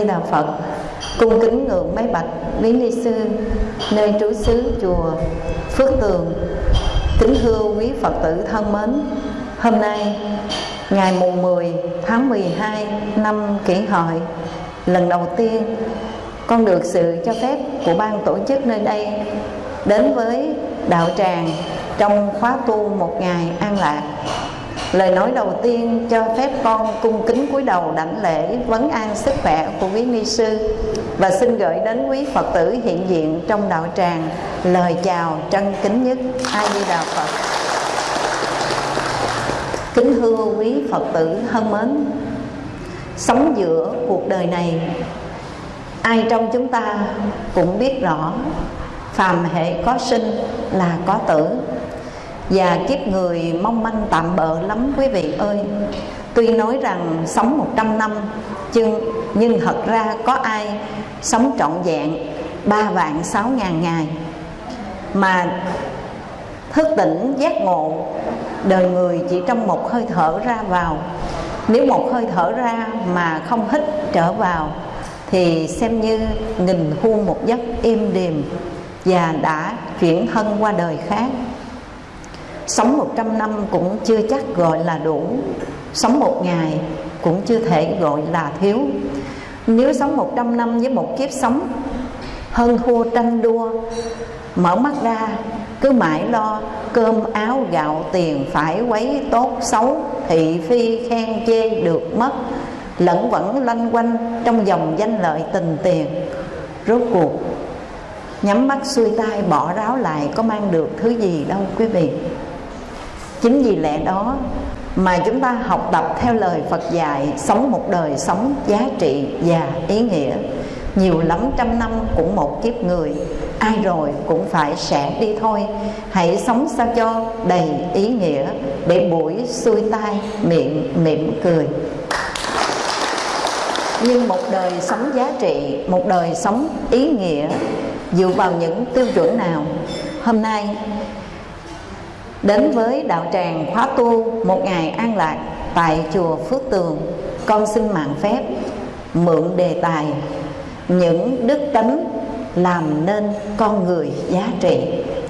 Di Đà Phật, cung kính ngưỡng mấy bạch lý ni sư, nơi trú xứ, chùa, Phước Tường, kính thưa quý Phật tử thân mến. Hôm nay, ngày mùng 10 tháng 12 năm kỷ hợi, lần đầu tiên con được sự cho phép của ban tổ chức nơi đây đến với đạo tràng trong khóa tu một ngày an lạc. Lời nói đầu tiên cho phép con cung kính cúi đầu đảnh lễ vấn an sức khỏe của quý ni sư và xin gửi đến quý Phật tử hiện diện trong đạo tràng lời chào trân kính nhất A Di Đà Phật. Kính thưa quý Phật tử thân mến, sống giữa cuộc đời này ai trong chúng ta cũng biết rõ phàm hệ có sinh là có tử và kiếp người mong manh tạm bợ lắm quý vị ơi. Tuy nói rằng sống 100 năm nhưng, nhưng thật ra có ai sống trọn vẹn ba vạn sáu ngàn ngày? Mà thức tỉnh giác ngộ đời người chỉ trong một hơi thở ra vào. Nếu một hơi thở ra mà không hít trở vào Thì xem như nghìn thu một giấc im đềm Và đã chuyển thân qua đời khác. Sống 100 năm cũng chưa chắc gọi là đủ. Sống một ngày cũng chưa thể gọi là thiếu. Nếu sống 100 năm với một kiếp sống Hơn thua tranh đua, Mở mắt ra, cứ mãi lo Cơm, áo, gạo, tiền phải quấy tốt xấu, Thị phi, khen chê được mất, Lẫn vẫn lanh quanh trong dòng danh lợi tình tiền. Rốt cuộc, Nhắm mắt xuôi tay bỏ ráo lại có mang được thứ gì đâu quý vị chính vì lẽ đó mà chúng ta học tập theo lời Phật dạy, sống một đời sống giá trị và ý nghĩa. Nhiều lắm trăm năm cũng một kiếp người, ai rồi cũng phải sẽ đi thôi. Hãy sống sao cho đầy ý nghĩa để buổi xuôi tai miệng mỉm cười. Nhưng một đời sống giá trị, một đời sống ý nghĩa, dựa vào những tiêu chuẩn nào? Hôm nay Đến với đạo tràng khóa tu, một ngày an lạc tại chùa Phước Tường, Con xin mạng phép mượn đề tài, Những đức tính làm nên con người giá trị,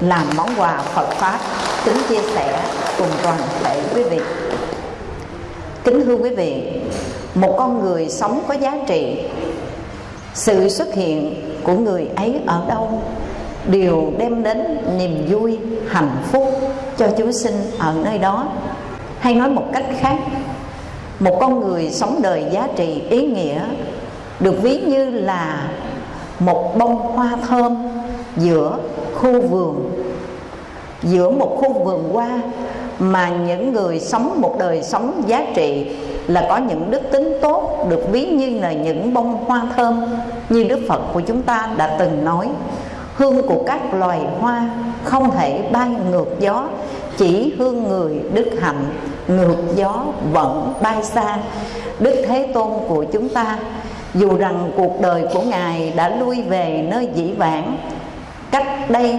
Làm món quà Phật Pháp, kính chia sẻ cùng toàn thể quý vị. Kính thưa quý vị, Một con người sống có giá trị, Sự xuất hiện của người ấy ở đâu? Đều đem đến niềm vui, hạnh phúc cho chúng sinh ở nơi đó. Hay nói một cách khác, một con người sống đời giá trị ý nghĩa được ví như là một bông hoa thơm giữa khu vườn. Giữa một khu vườn hoa mà những người sống một đời sống giá trị là có những đức tính tốt được ví như là những bông hoa thơm như Đức Phật của chúng ta đã từng nói hương của các loài hoa không thể bay ngược gió, chỉ hương người đức hạnh, ngược gió vẫn bay xa. Đức thế tôn của chúng ta, dù rằng cuộc đời của ngài đã lui về nơi dĩ vãng, cách đây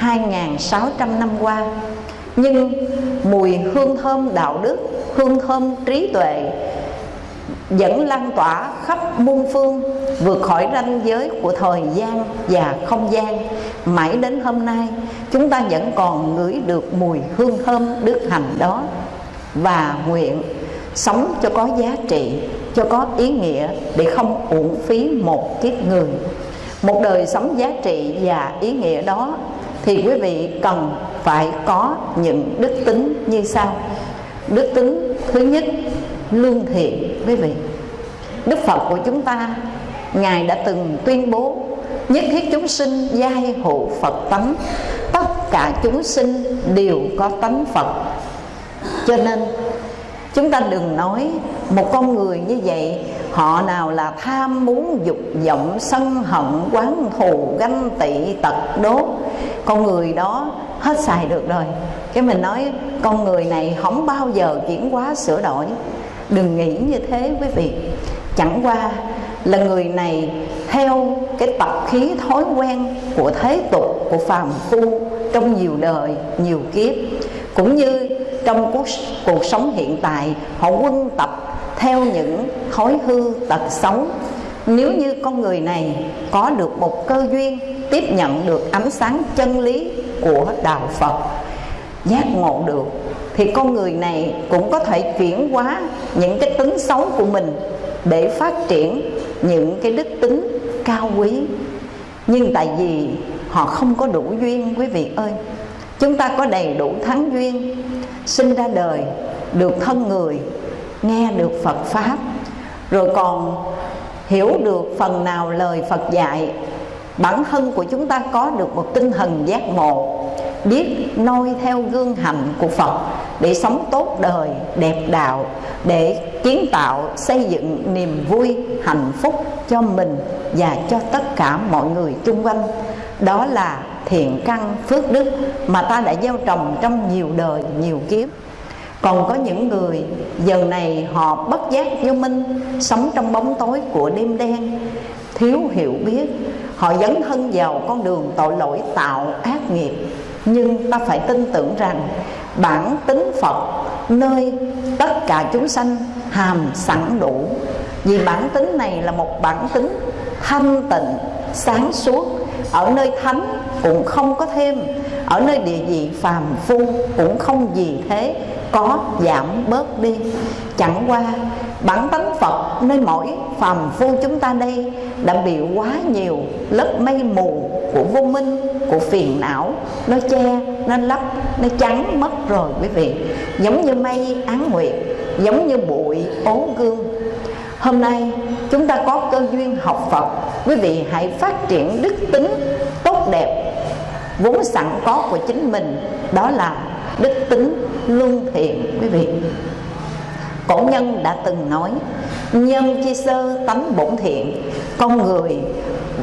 2.600 năm qua, nhưng mùi hương thơm đạo đức, hương thơm trí tuệ vẫn lan tỏa khắp muôn phương, vượt khỏi ranh giới của thời gian và không gian. Mãi đến hôm nay, chúng ta vẫn còn ngửi được mùi hương thơm đức hạnh đó. Và nguyện sống cho có giá trị, cho có ý nghĩa để không uổng phí một kiếp người. Một đời sống giá trị và ý nghĩa đó thì quý vị cần phải có những đức tính như sau. Đức tính thứ nhất lương thiện quý vị. Đức phật của chúng ta ngài đã từng tuyên bố nhất thiết chúng sinh giai hộ phật tánh. Tất cả chúng sinh đều có tánh phật. Cho nên chúng ta đừng nói một con người như vậy họ nào là tham muốn dục vọng sân hận quán thù ganh tị tật đố, con người đó hết xài được rồi. Cái mình nói con người này không bao giờ chuyển hóa sửa đổi đừng nghĩ như thế quý vị. Chẳng qua là người này theo cái tập khí thói quen của thế tục của phàm phu trong nhiều đời nhiều kiếp. Cũng như trong cuộc, cuộc sống hiện tại họ quân tập theo những thói hư tật xấu. Nếu như con người này có được một cơ duyên tiếp nhận được ánh sáng chân lý của đạo phật giác ngộ được thì con người này cũng có thể chuyển hóa những cái tính xấu của mình để phát triển những cái đức tính cao quý. Nhưng tại vì họ không có đủ duyên, quý vị ơi, chúng ta có đầy đủ thắng duyên, sinh ra đời được thân người, nghe được phật pháp, rồi còn hiểu được phần nào lời phật dạy, bản thân của chúng ta có được một tinh thần giác ngộ biết noi theo gương hành của phật để sống tốt đời, đẹp đạo, để kiến tạo, xây dựng niềm vui, hạnh phúc cho mình và cho tất cả mọi người chung quanh. Đó là thiện căn phước đức mà ta đã gieo trồng trong nhiều đời, nhiều kiếp. Còn có những người, giờ này họ bất giác vô minh, sống trong bóng tối của đêm đen, thiếu hiểu biết. Họ dấn thân vào con đường tội lỗi, tạo ác nghiệp nhưng ta phải tin tưởng rằng bản tính phật, nơi tất cả chúng sanh hàm sẵn đủ. Vì bản tính này là một bản tính thanh tịnh, sáng suốt. Ở nơi thánh cũng không có thêm, ở nơi địa vị phàm phu cũng không gì thế, có giảm bớt đi. Chẳng qua bản tánh phật, nơi mỗi phàm phu chúng ta đây đã bị quá nhiều lớp mây mù của vô minh, của phiền não, nó che, nó lấp, nó trắng mất rồi quý vị. Giống như mây án nguyệt, giống như bụi ố gương. Hôm nay, chúng ta có cơ duyên học phật. Quý vị hãy phát triển đức tính tốt đẹp, vốn sẵn có của chính mình. Đó là đức tính luân thiện, quý vị cổ nhân đã từng nói, nhân chi sơ tánh bổn thiện, con người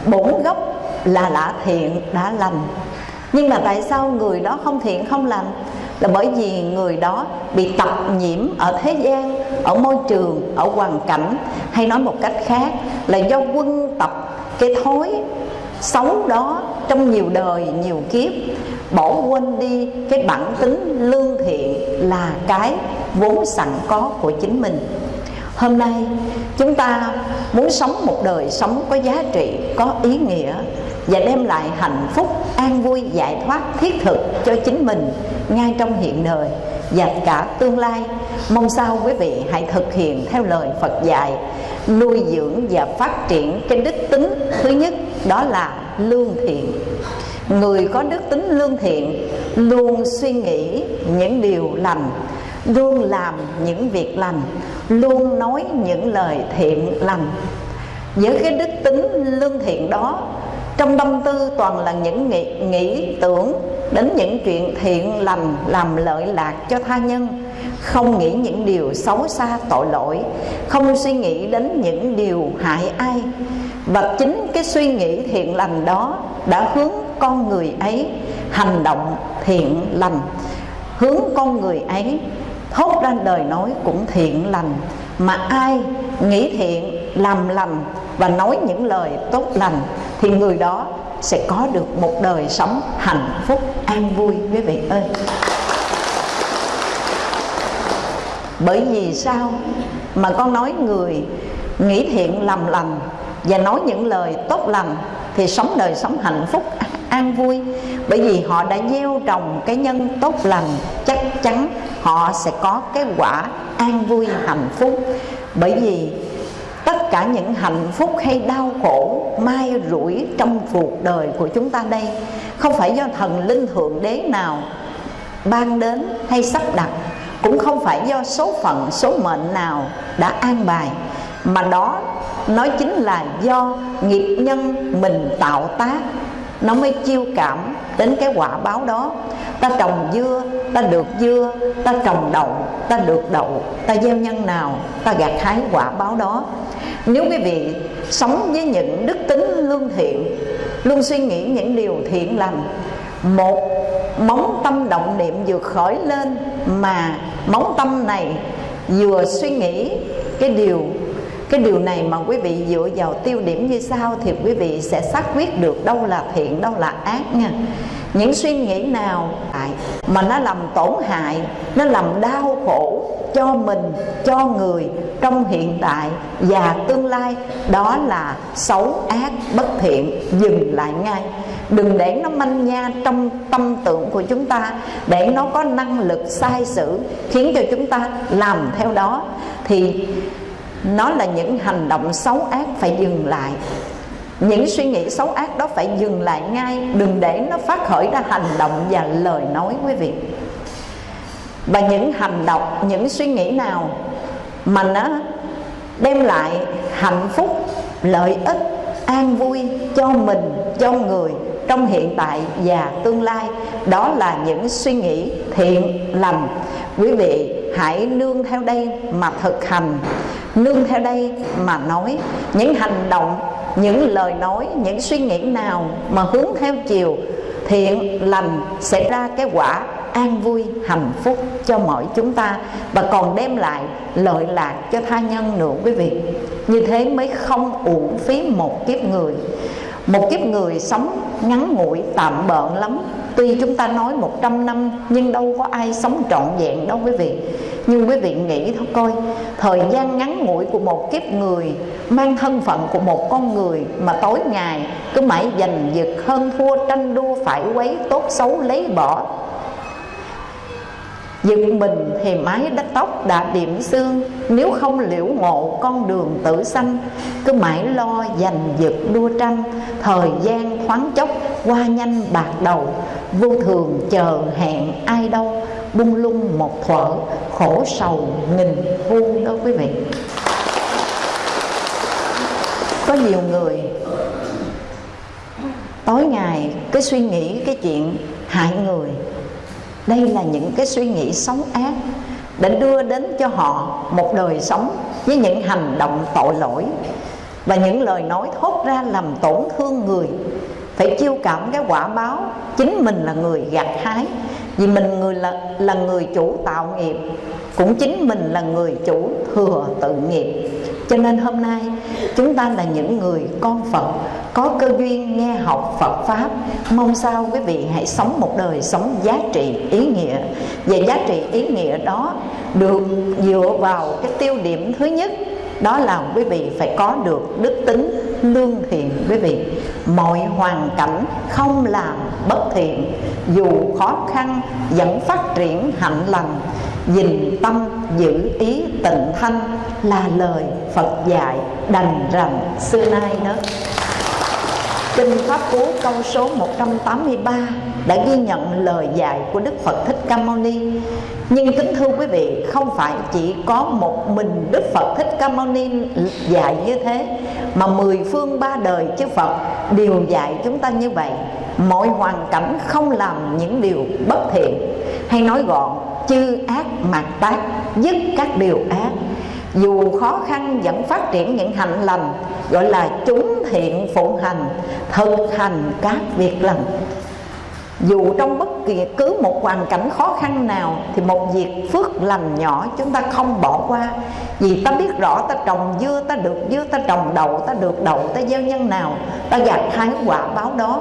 bổn gốc là đã thiện đã lành. Nhưng mà tại sao người đó không thiện, không lành? Là bởi vì người đó bị tập nhiễm ở thế gian, ở môi trường, ở hoàn cảnh, hay nói một cách khác là do quân tập cái thói xấu đó trong nhiều đời, nhiều kiếp bỏ quên đi cái bản tính lương thiện là cái vốn sẵn có của chính mình. Hôm nay, chúng ta muốn sống một đời sống có giá trị, có ý nghĩa và đem lại hạnh phúc, an vui, giải thoát, thiết thực cho chính mình ngay trong hiện đời và cả tương lai. Mong sao quý vị hãy thực hiện theo lời phật dạy, nuôi dưỡng và phát triển cái đức tính thứ nhất, đó là lương thiện người có đức tính lương thiện luôn suy nghĩ những điều lành luôn làm những việc lành luôn nói những lời thiện lành. Với cái đức tính lương thiện đó trong tâm tư toàn là những nghĩ, nghĩ tưởng đến những chuyện thiện lành làm lợi lạc cho tha nhân không nghĩ những điều xấu xa tội lỗi không suy nghĩ đến những điều hại ai. Và chính cái suy nghĩ thiện lành đó đã hướng con người ấy hành động thiện lành, hướng con người ấy thốt ra đời nói cũng thiện lành. Mà ai nghĩ thiện, làm lành và nói những lời tốt lành thì người đó sẽ có được một đời sống hạnh phúc, an vui, quý vị ơi. Bởi vì sao mà con nói người nghĩ thiện, làm lành và nói những lời tốt lành thì sống đời sống hạnh phúc an vui. Bởi vì họ đã gieo trồng cái nhân tốt lành, chắc chắn họ sẽ có cái quả an vui, hạnh phúc. Bởi vì tất cả những hạnh phúc hay đau khổ, mai rủi trong cuộc đời của chúng ta đây, không phải do thần linh thượng đế nào ban đến hay sắp đặt, cũng không phải do số phận, số mệnh nào đã an bài, mà đó nói chính là do nghiệp nhân mình tạo tác nó mới chiêu cảm đến cái quả báo đó. Ta trồng dưa, ta được dưa, ta trồng đậu, ta được đậu, ta gieo nhân nào, ta gặt hái quả báo đó. Nếu quý vị sống với những đức tính lương thiện, luôn suy nghĩ những điều thiện lành, một móng tâm động niệm vừa khởi lên mà móng tâm này vừa suy nghĩ cái điều cái điều này mà quý vị dựa vào tiêu điểm như sau thì quý vị sẽ xác quyết được đâu là thiện, đâu là ác nha. Những suy nghĩ nào mà nó làm tổn hại, nó làm đau khổ cho mình, cho người trong hiện tại và tương lai, đó là xấu, ác, bất thiện, dừng lại ngay. Đừng để nó manh nha trong tâm tưởng của chúng ta, để nó có năng lực sai sử khiến cho chúng ta làm theo đó. Thì nó là những hành động xấu ác phải dừng lại. Những suy nghĩ xấu ác đó phải dừng lại ngay. Đừng để nó phát khởi ra hành động và lời nói, quý vị. Và những hành động, những suy nghĩ nào mà nó đem lại hạnh phúc, lợi ích, an vui cho mình, cho người trong hiện tại và tương lai, đó là những suy nghĩ thiện lành quý vị hãy nương theo đây mà thực hành. Nương theo đây mà nói những hành động, những lời nói, những suy nghĩ nào mà hướng theo chiều, thiện lành sẽ ra cái quả an vui, hạnh phúc cho mọi chúng ta. Và còn đem lại lợi lạc cho tha nhân nữa, quý vị. Như thế mới không uổng phí một kiếp người một kiếp người sống ngắn ngủi, tạm bợn lắm. Tuy chúng ta nói 100 năm, Nhưng đâu có ai sống trọn vẹn đâu quý vị. Nhưng quý vị nghĩ thôi coi, Thời gian ngắn ngủi của một kiếp người Mang thân phận của một con người Mà tối ngày cứ mãi giành giật hơn thua, tranh đua, phải quấy tốt xấu, lấy bỏ. Giật mình thì mái đất tóc đã điểm xương. Nếu không liễu ngộ, con đường tử sanh Cứ mãi lo giành giật đua tranh. Thời gian khoáng chốc qua nhanh bạc đầu. Vô thường chờ hẹn ai đâu. Bung lung một thuở, khổ sầu nghìn vuông đó quý vị. Có nhiều người Tối ngày cứ suy nghĩ cái chuyện hại người đây là những cái suy nghĩ xấu ác để đưa đến cho họ một đời sống với những hành động tội lỗi. Và những lời nói thốt ra làm tổn thương người, phải chiêu cảm cái quả báo chính mình là người gặt hái. Vì mình người là là người chủ tạo nghiệp, cũng chính mình là người chủ thừa tự nghiệp cho nên hôm nay, chúng ta là những người con Phật, có cơ duyên nghe học Phật Pháp. Mong sao quý vị hãy sống một đời sống giá trị ý nghĩa. Và giá trị ý nghĩa đó được dựa vào cái tiêu điểm thứ nhất, đó là quý vị phải có được đức tính lương thiện, quý vị. Mọi hoàn cảnh không làm bất thiện, dù khó khăn, vẫn phát triển hạnh lành dình tâm giữ ý tịnh thanh là lời Phật dạy đành rằng xưa nay đó Kinh Pháp Cú câu số 183 đã ghi nhận lời dạy của Đức Phật Thích Ca Mâu Ni. Nhưng kính thưa quý vị, không phải chỉ có một mình Đức Phật Thích Ca Mâu Ni dạy như thế, mà mười phương ba đời chư Phật đều dạy chúng ta như vậy. Mọi hoàn cảnh không làm những điều bất thiện, hay nói gọn, chư ác mạt tác, dứt các điều ác. Dù khó khăn vẫn phát triển những hạnh lành gọi là chúng thiện phụ hành thực hành các việc lành. Dù trong bất kỳ cứ một hoàn cảnh khó khăn nào thì một việc phước lành nhỏ chúng ta không bỏ qua. Vì ta biết rõ ta trồng dưa ta được dưa ta trồng đậu ta được đậu ta gieo nhân nào ta gặt hai quả báo đó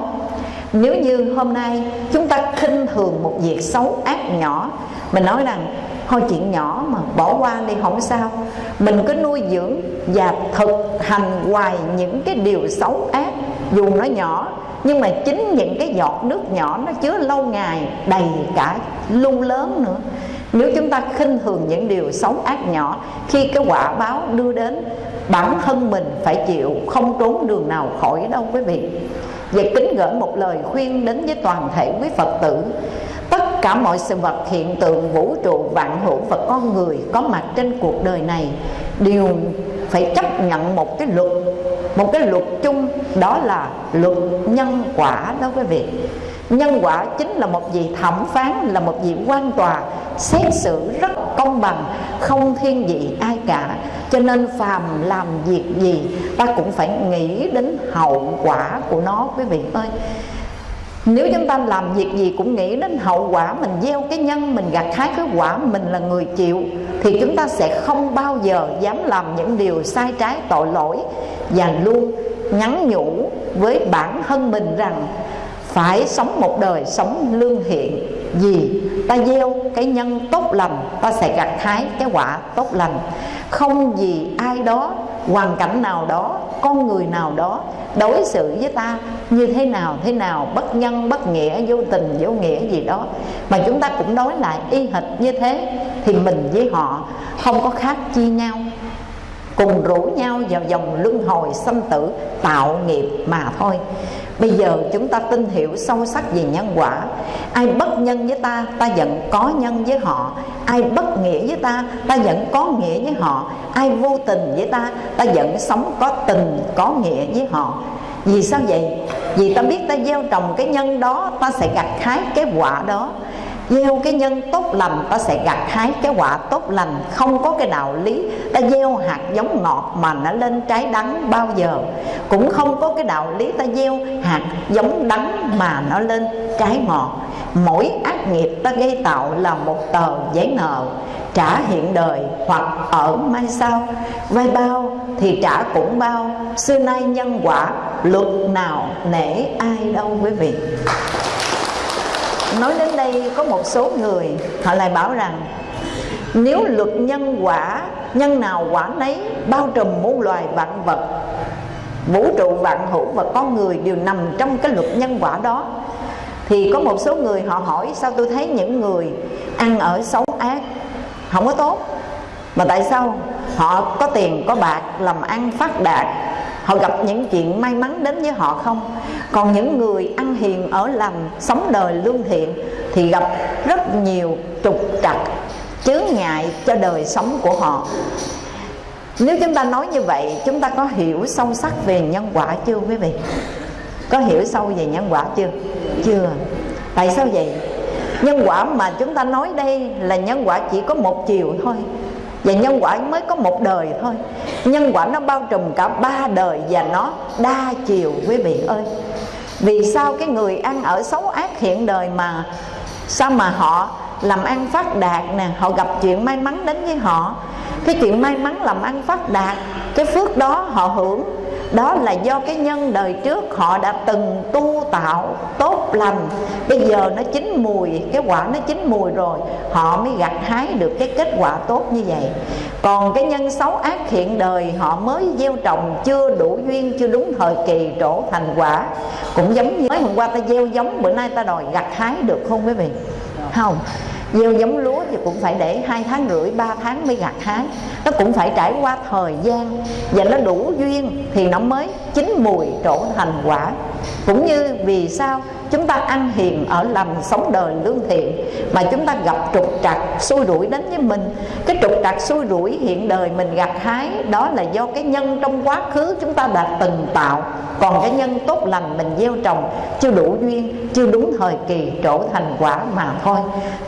nếu như hôm nay chúng ta khinh thường một việc xấu ác nhỏ, mình nói rằng, thôi chuyện nhỏ mà bỏ qua đi, không sao. Mình cứ nuôi dưỡng và thực hành hoài những cái điều xấu ác, dù nó nhỏ, nhưng mà chính những cái giọt nước nhỏ nó chứa lâu ngày đầy cả lu lớn nữa nếu chúng ta khinh thường những điều xấu ác nhỏ, khi cái quả báo đưa đến, bản thân mình phải chịu không trốn đường nào khỏi đâu quý vị. Và kính gửi một lời khuyên đến với toàn thể quý phật tử. Tất cả mọi sự vật hiện tượng, vũ trụ, vạn hữu và con người có mặt trên cuộc đời này đều phải chấp nhận một cái luật, một cái luật chung, đó là luật nhân quả đó quý vị nhân quả chính là một vị thẩm phán, là một vị quan tòa, xét xử rất công bằng, không thiên vị ai cả. Cho nên phàm làm việc gì, ta cũng phải nghĩ đến hậu quả của nó, quý vị ơi. Nếu chúng ta làm việc gì cũng nghĩ đến hậu quả, mình gieo cái nhân, mình gặt hái cái quả, mình là người chịu, thì chúng ta sẽ không bao giờ dám làm những điều sai trái tội lỗi và luôn nhắn nhủ với bản thân mình rằng phải sống một đời sống lương thiện. Vì ta gieo cái nhân tốt lành, ta sẽ gặt hái cái quả tốt lành. Không vì ai đó, hoàn cảnh nào đó, con người nào đó đối xử với ta như thế nào thế nào, bất nhân, bất nghĩa, vô tình, vô nghĩa gì đó. Mà chúng ta cũng đối lại y hệt như thế, thì mình với họ không có khác chi nhau. Cùng rủ nhau vào dòng luân hồi sanh tử tạo nghiệp mà thôi bây giờ chúng ta tin hiểu sâu sắc về nhân quả. Ai bất nhân với ta ta vẫn có nhân với họ. Ai bất nghĩa với ta ta vẫn có nghĩa với họ. Ai vô tình với ta ta vẫn sống có tình, có nghĩa với họ. Vì sao vậy? Vì ta biết ta gieo trồng cái nhân đó, ta sẽ gặt hái cái quả đó gieo cái nhân tốt lành ta sẽ gặt hái cái quả tốt lành. Không có cái đạo lý ta gieo hạt giống ngọt mà nó lên trái đắng bao giờ. Cũng không có cái đạo lý ta gieo hạt giống đắng mà nó lên trái ngọt. Mỗi ác nghiệp ta gây tạo là một tờ giấy nợ. Trả hiện đời hoặc ở mai sau. Vay bao thì trả cũng bao. Xưa nay nhân quả luật nào nể ai đâu quý vị nói đến đây có một số người, họ lại bảo rằng, nếu luật nhân quả, nhân nào quả nấy bao trùm muôn loài vạn vật, vũ trụ vạn hữu và con người đều nằm trong cái luật nhân quả đó, thì có một số người họ hỏi, sao tôi thấy những người ăn ở xấu ác không có tốt? Mà tại sao họ có tiền, có bạc, làm ăn phát đạt họ gặp những chuyện may mắn đến với họ không? Còn những người ăn hiền ở lành, sống đời lương thiện thì gặp rất nhiều trục trặc, chướng ngại cho đời sống của họ. Nếu chúng ta nói như vậy, chúng ta có hiểu sâu sắc về nhân quả chưa quý vị? Có hiểu sâu về nhân quả chưa? Chưa. Tại sao vậy? Nhân quả mà chúng ta nói đây là nhân quả chỉ có một chiều thôi và nhân quả mới có một đời thôi. Nhân quả nó bao trùm cả ba đời và nó đa chiều, quý vị ơi. Vì sao cái người ăn ở xấu ác hiện đời mà sao mà họ làm ăn phát đạt nè, họ gặp chuyện may mắn đến với họ? Cái chuyện may mắn làm ăn phát đạt, cái phước đó họ hưởng đó là do cái nhân đời trước họ đã từng tu tạo tốt lành. Bây giờ nó chín mùi, cái quả nó chín mùi rồi, họ mới gặt hái được cái kết quả tốt như vậy. Còn cái nhân xấu ác hiện đời, họ mới gieo trồng chưa đủ duyên, chưa đúng thời kỳ, trổ thành quả. Cũng giống như mới hôm qua ta gieo giống, bữa nay ta đòi gặt hái được không quý vị? Không gieo giống lúa thì cũng phải để hai tháng rưỡi, ba tháng mới gặt hái. Nó cũng phải trải qua thời gian và nó đủ duyên thì nó mới chín mùi trổ thành quả cũng như vì sao chúng ta ăn hiền ở lành sống đời lương thiện, mà chúng ta gặp trục trặc xui rủi đến với mình. Cái trục trặc xui rủi hiện đời mình gặt hái, đó là do cái nhân trong quá khứ chúng ta đã từng tạo. Còn cái nhân tốt lành mình gieo trồng chưa đủ duyên, chưa đúng thời kỳ trổ thành quả mà thôi.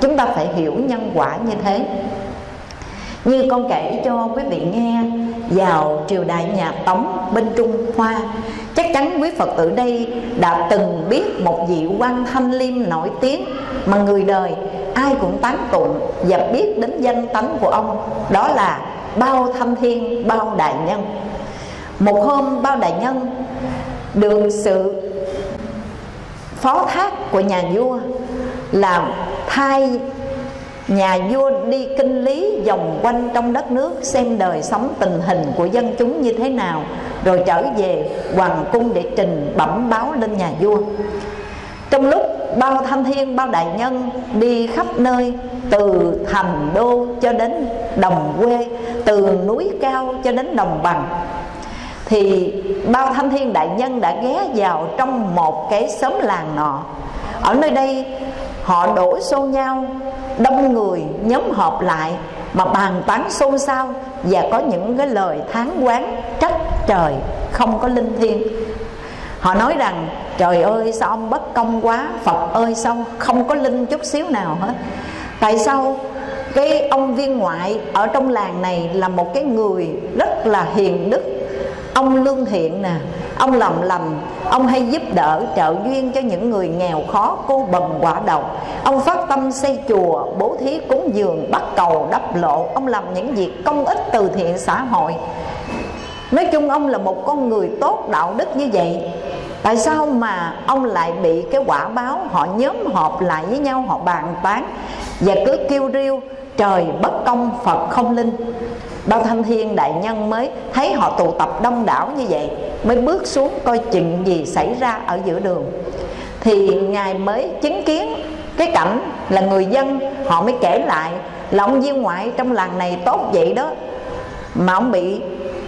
Chúng ta phải hiểu nhân quả như thế như con kể cho quý vị nghe, vào triều đại nhà Tống bên Trung Hoa, Chắc chắn quý Phật tử đây đã từng biết một vị quan thanh liêm nổi tiếng Mà người đời ai cũng tán tụng và biết đến danh tánh của ông, Đó là Bao Thanh Thiên, Bao Đại Nhân. Một hôm, Bao Đại Nhân được sự phó thác của nhà vua là thay nhà vua đi kinh lý vòng quanh trong đất nước, xem đời sống tình hình của dân chúng như thế nào, rồi trở về hoàng cung để trình bẩm báo lên nhà vua. Trong lúc bao thanh thiên, bao đại nhân đi khắp nơi, từ thành đô cho đến đồng quê, từ núi cao cho đến đồng bằng, thì bao thanh thiên đại nhân đã ghé vào trong một cái xóm làng nọ. Ở nơi đây họ đổ xô nhau, đông người nhóm họp lại mà bàn tán xôn xao và có những cái lời thán quán trách trời không có linh thiêng. Họ nói rằng, trời ơi, sao ông bất công quá, phật ơi, sao không có linh chút xíu nào hết? Tại sao cái ông viên ngoại ở trong làng này là một cái người rất là hiền đức ông lương thiện nè ông làm lành ông hay giúp đỡ trợ duyên cho những người nghèo khó cô bần quả độc, ông phát tâm xây chùa bố thí cúng dường bắt cầu đắp lộ. Ông làm những việc công ích từ thiện xã hội. Nói chung ông là một con người tốt đạo đức như vậy. Tại sao mà ông lại bị cái quả báo họ nhóm họp lại với nhau họ bàn tán và cứ kêu riêu trời bất công phật không linh? Bao thanh thiên đại nhân mới thấy họ tụ tập đông đảo như vậy, mới bước xuống coi chuyện gì xảy ra ở giữa đường. Thì ngài mới chứng kiến cái cảnh là người dân, họ mới kể lại là ông viên ngoại trong làng này tốt vậy đó, mà ông bị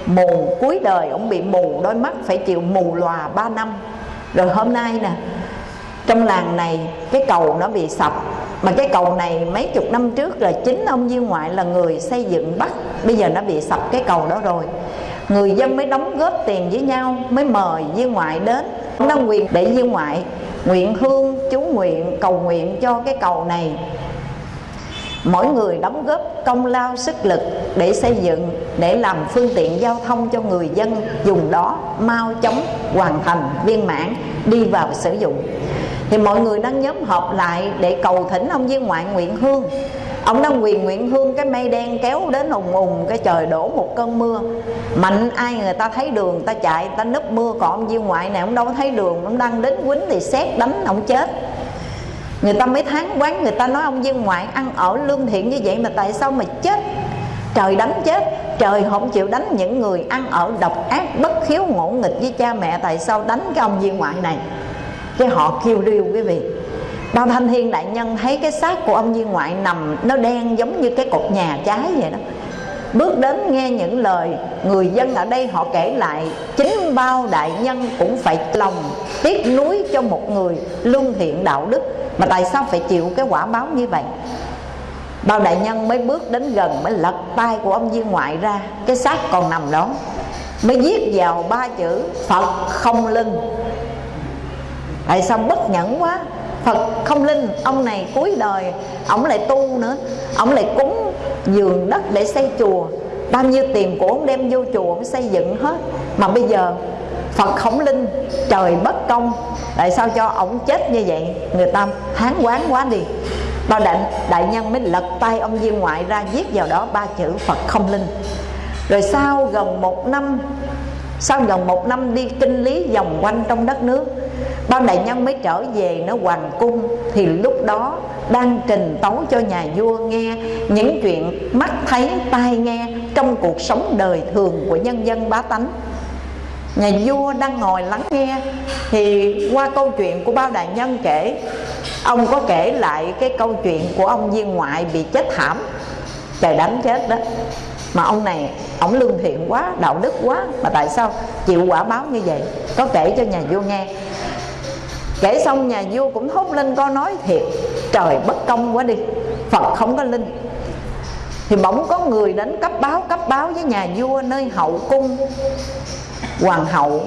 mù cuối đời, ông bị mù đôi mắt phải chịu mù lòa 3 năm. Rồi hôm nay nè trong làng này, cái cầu nó bị sập. Mà cái cầu này mấy chục năm trước là chính ông viên ngoại là người xây dựng bắt. Bây giờ nó bị sập cái cầu đó rồi. Người dân mới đóng góp tiền với nhau, mới mời viên ngoại đến. Nó nguyện để viên ngoại nguyện hương, chú nguyện, cầu nguyện cho cái cầu này. Mỗi người đóng góp công lao, sức lực để xây dựng, để làm phương tiện giao thông cho người dân, dùng đó mau chóng hoàn thành viên mãn, đi vào sử dụng thì mọi người đang nhóm họp lại để cầu thỉnh ông viên ngoại nguyện hương. Ông đang quyền nguyện hương, cái mây đen kéo đến ùng ùng, cái trời đổ một cơn mưa. Mạnh ai người ta thấy đường, ta chạy, ta nấp mưa. Còn ông viên ngoại này, ông đâu thấy đường, ông đang đến quýnh thì xét đánh, ông chết. Người ta mới tháng quán, người ta nói ông viên ngoại ăn ở lương thiện như vậy mà tại sao mà chết? Trời đánh chết, trời không chịu đánh những người ăn ở độc ác, bất khiếu ngỗ nghịch với cha mẹ, tại sao đánh cái ông viên ngoại này? Cái họ kêu riêu quý vị. Bao thanh thiên đại nhân thấy cái xác của ông viên ngoại nằm, nó đen giống như cái cột nhà cháy vậy đó. Bước đến nghe những lời, người dân ở đây họ kể lại, chính bao đại nhân cũng phải lòng tiếc nuối cho một người lương thiện đạo đức. Mà tại sao phải chịu cái quả báo như vậy? Bao đại nhân mới bước đến gần, mới lật tay của ông viên ngoại ra, cái xác còn nằm đó. Mới viết vào ba chữ phật không lưng tại sao bất nhẫn quá? Phật không linh Ông này cuối đời Ông lại tu nữa. Ông lại cúng giường đất để xây chùa. Bao nhiêu tiền của ông đem vô chùa Ông xây dựng hết. Mà bây giờ Phật không linh Trời bất công. Tại sao cho ông chết như vậy? Người ta hán quán quá đi. Bao đại, đại nhân mới lật tay ông viên ngoại ra Viết vào đó ba chữ Phật không linh. Rồi sau gần một năm Sau gần một năm đi kinh lý vòng quanh trong đất nước Bao đại nhân mới trở về nó hoàng cung Thì lúc đó đang trình tấu cho nhà vua nghe Những chuyện mắt thấy, tai nghe Trong cuộc sống đời thường của nhân dân bá tánh. Nhà vua đang ngồi lắng nghe Thì qua câu chuyện của bao đại nhân kể, Ông có kể lại cái câu chuyện của ông viên ngoại bị chết thảm. Trời đánh chết đó. Mà ông này, ông lương thiện quá, đạo đức quá Mà tại sao chịu quả báo như vậy? Có kể cho nhà vua nghe. Kể xong nhà vua cũng thốt lên có nói thiệt trời bất công quá đi phật không có linh. Thì bỗng có người đến cấp báo cấp báo với nhà vua nơi hậu cung. Hoàng hậu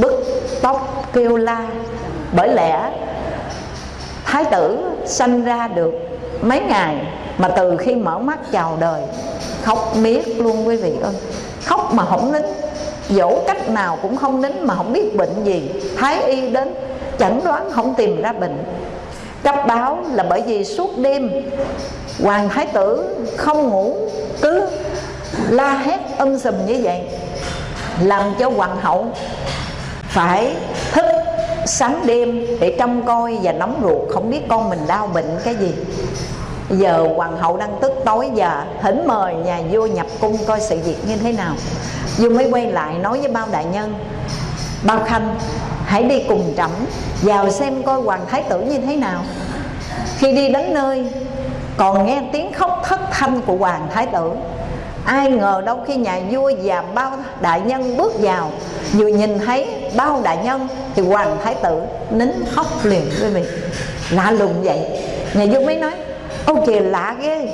bức tóc kêu la bởi lẽ thái tử sanh ra được mấy ngày mà từ khi mở mắt chào đời, khóc miết luôn quý vị ơi. Khóc mà không nín. Dỗ cách nào cũng không nín mà không biết bệnh gì. Thái y đến, chẩn đoán không tìm ra bệnh. Cấp báo là bởi vì suốt đêm, hoàng thái tử không ngủ, cứ la hét âm sùm như vậy, làm cho hoàng hậu phải thức sáng đêm để trông coi và nóng ruột, không biết con mình đau bệnh cái gì giờ hoàng hậu đang tức tối giờ thỉnh mời nhà vua nhập cung coi sự việc như thế nào. Vua mới quay lại nói với bao đại nhân, bao khanh, hãy đi cùng trẫm, vào xem coi hoàng thái tử như thế nào. Khi đi đến nơi, còn nghe tiếng khóc thất thanh của hoàng thái tử. Ai ngờ đâu khi nhà vua và bao đại nhân bước vào, vừa nhìn thấy bao đại nhân thì hoàng thái tử nín khóc liền quý vị lạ lùng vậy. Nhà vua mới nói ô kìa lạ ghê.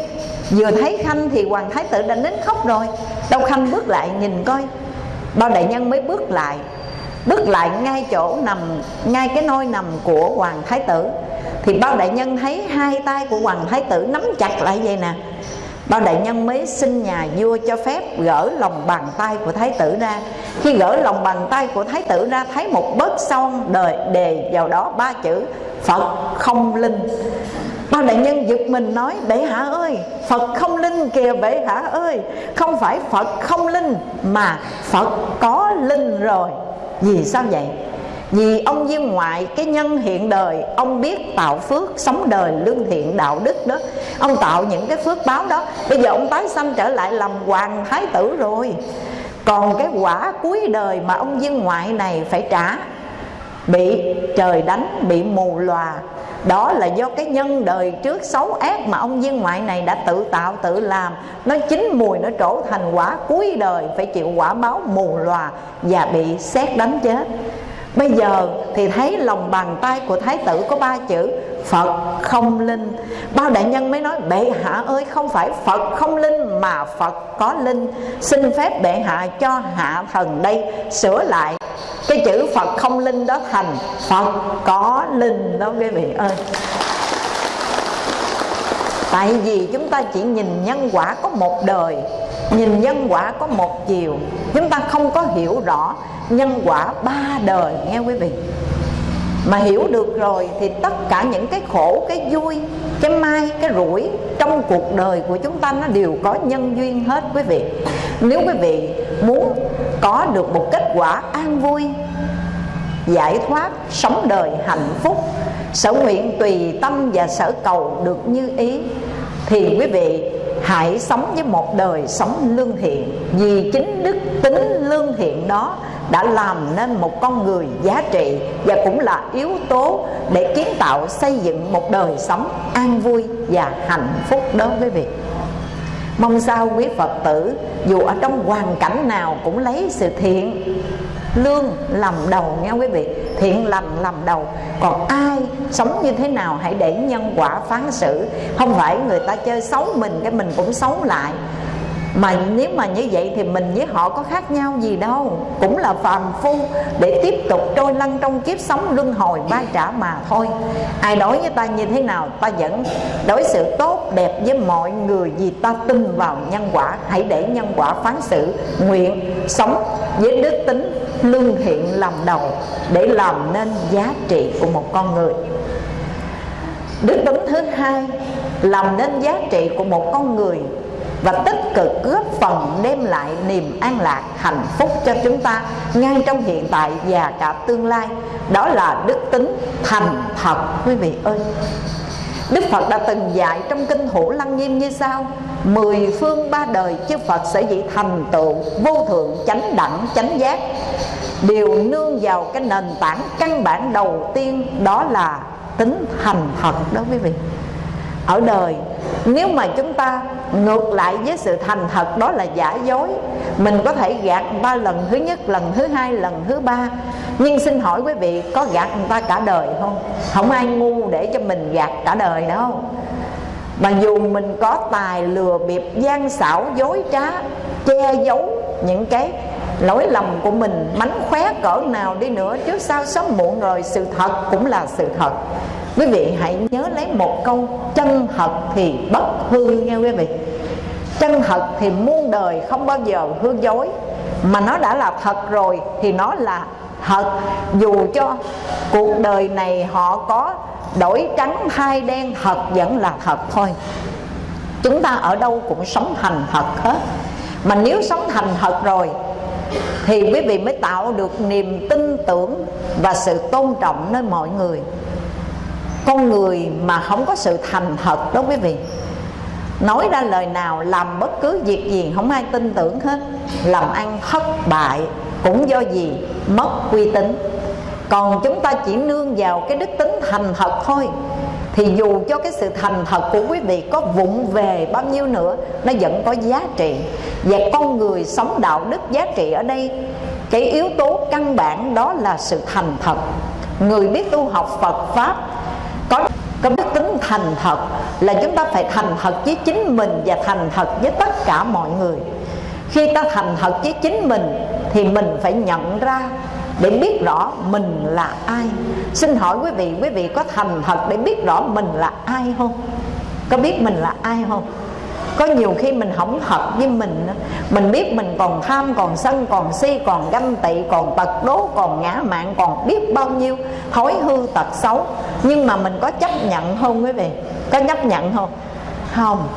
Vừa thấy khanh thì hoàng thái tử đã nín khóc rồi. Đâu khanh bước lại nhìn coi. Bao đại nhân mới bước lại. Bước lại ngay chỗ nằm, ngay cái nôi nằm của hoàng thái tử. Thì bao đại nhân thấy hai tay của hoàng thái tử nắm chặt lại vậy nè bao đại nhân mới xin nhà vua cho phép gỡ lòng bàn tay của thái tử ra. Khi gỡ lòng bàn tay của thái tử ra, thấy một bớt son đời đề vào đó ba chữ phật không linh. Bao đại nhân giật mình nói, bệ hạ ơi, phật không linh kìa, bệ hạ ơi. Không phải phật không linh mà phật có linh rồi. Vì sao vậy? Vì ông viên ngoại, cái nhân hiện đời, ông biết tạo phước, sống đời lương thiện đạo đức đó. Ông tạo những cái phước báo đó. Bây giờ ông tái sanh trở lại làm hoàng thái tử rồi. Còn cái quả cuối đời mà ông viên ngoại này phải trả, bị trời đánh, bị mù lòa. Đó là do cái nhân đời trước xấu ác mà ông viên ngoại này đã tự tạo, tự làm. Nó chín mùi nó trổ thành quả cuối đời, phải chịu quả báo mù lòa và bị xét đánh chết. Bây giờ thì thấy lòng bàn tay của Thái tử có ba chữ, Phật không linh. Bao đại nhân mới nói, bệ hạ ơi, không phải Phật không linh mà Phật có linh. Xin phép bệ hạ cho hạ thần đây sửa lại. Cái chữ Phật không linh đó thành Phật có linh đó, quý vị ơi. Tại vì chúng ta chỉ nhìn nhân quả có một đời Nhìn nhân quả có một chiều. Chúng ta không có hiểu rõ nhân quả ba đời, nghe quý vị. Mà hiểu được rồi thì tất cả những cái khổ, cái vui, cái mai cái rủi trong cuộc đời của chúng ta nó đều có nhân duyên hết, quý vị. Nếu quý vị muốn có được một kết quả an vui, giải thoát, sống đời hạnh phúc, sở nguyện tùy tâm và sở cầu được như ý, thì quý vị hãy sống với một đời sống lương thiện, vì chính đức tính lương thiện đó đã làm nên một con người giá trị và cũng là yếu tố để kiến tạo xây dựng một đời sống an vui và hạnh phúc đối với việc mong sao quý phật tử, dù ở trong hoàn cảnh nào cũng lấy sự thiện lương làm đầu nghe quý vị. Thiện lành làm đầu. Còn ai sống như thế nào hãy để nhân quả phán xử. Không phải người ta chơi xấu mình, cái mình cũng xấu lại mà nếu mà như vậy thì mình với họ có khác nhau gì đâu. Cũng là phàm phu để tiếp tục trôi lăn trong kiếp sống luân hồi ba trả mà thôi. Ai đối với ta như thế nào, ta vẫn đối xử tốt, đẹp với mọi người vì ta tin vào nhân quả. Hãy để nhân quả phán xử, nguyện sống với đức tính lương thiện làm đầu để làm nên giá trị của một con người. Đức tính thứ hai, làm nên giá trị của một con người và tích cực góp phần đem lại niềm an lạc, hạnh phúc cho chúng ta ngay trong hiện tại và cả tương lai. Đó là đức tính thành thật, quý vị ơi. Đức Phật đã từng dạy trong kinh Hữu Lăng Nghiêm như sau, Mười phương ba đời chư Phật sẽ dị thành tựu, Vô thượng, chánh đẳng, chánh giác. Đều nương vào cái nền tảng căn bản đầu tiên Đó là tính thành thật đó, quý vị. Ở đời, nếu mà chúng ta ngược lại với sự thành thật, đó là giả dối, mình có thể gạt ba lần thứ nhất, lần thứ hai, lần thứ ba. Nhưng xin hỏi quý vị, có gạt người ta cả đời không? Không ai ngu để cho mình gạt cả đời đâu. Mà dù mình có tài lừa bịp, gian xảo, dối trá, che giấu những cái lỗi lầm của mình, mánh khóe cỡ nào đi nữa trước sau sớm muộn rồi sự thật cũng là sự thật quý vị hãy nhớ lấy một câu, chân thật thì bất hư nghe quý vị. Chân thật thì muôn đời không bao giờ hư dối, mà nó đã là thật rồi thì nó là thật. Dù cho cuộc đời này họ có đổi trắng thay đen, thật vẫn là thật thôi. Chúng ta ở đâu cũng sống thành thật hết. Mà nếu sống thành thật rồi, thì quý vị mới tạo được niềm tin tưởng và sự tôn trọng nơi mọi người con người mà không có sự thành thật đó quý vị. Nói ra lời nào làm bất cứ việc gì không ai tin tưởng hết. Làm ăn thất bại cũng do gì? Mất uy tín. Còn chúng ta chỉ nương vào cái đức tính thành thật thôi. Thì dù cho cái sự thành thật của quý vị có vụng về bao nhiêu nữa, nó vẫn có giá trị. Và con người sống đạo đức giá trị ở đây, cái yếu tố căn bản đó là sự thành thật. Người biết tu học phật pháp có đức tính thành thật là chúng ta phải thành thật với chính mình và thành thật với tất cả mọi người. Khi ta thành thật với chính mình thì mình phải nhận ra để biết rõ mình là ai. Xin hỏi quý vị quý vị có thành thật để biết rõ mình là ai không? Có biết mình là ai không? Có nhiều khi mình không thật với mình mình biết mình còn tham, còn sân, còn si, còn ganh tị, còn tật đố, còn ngã mạng còn biết bao nhiêu thói hư tật xấu. Nhưng mà mình có chấp nhận không quý vị? Có chấp nhận không? Không.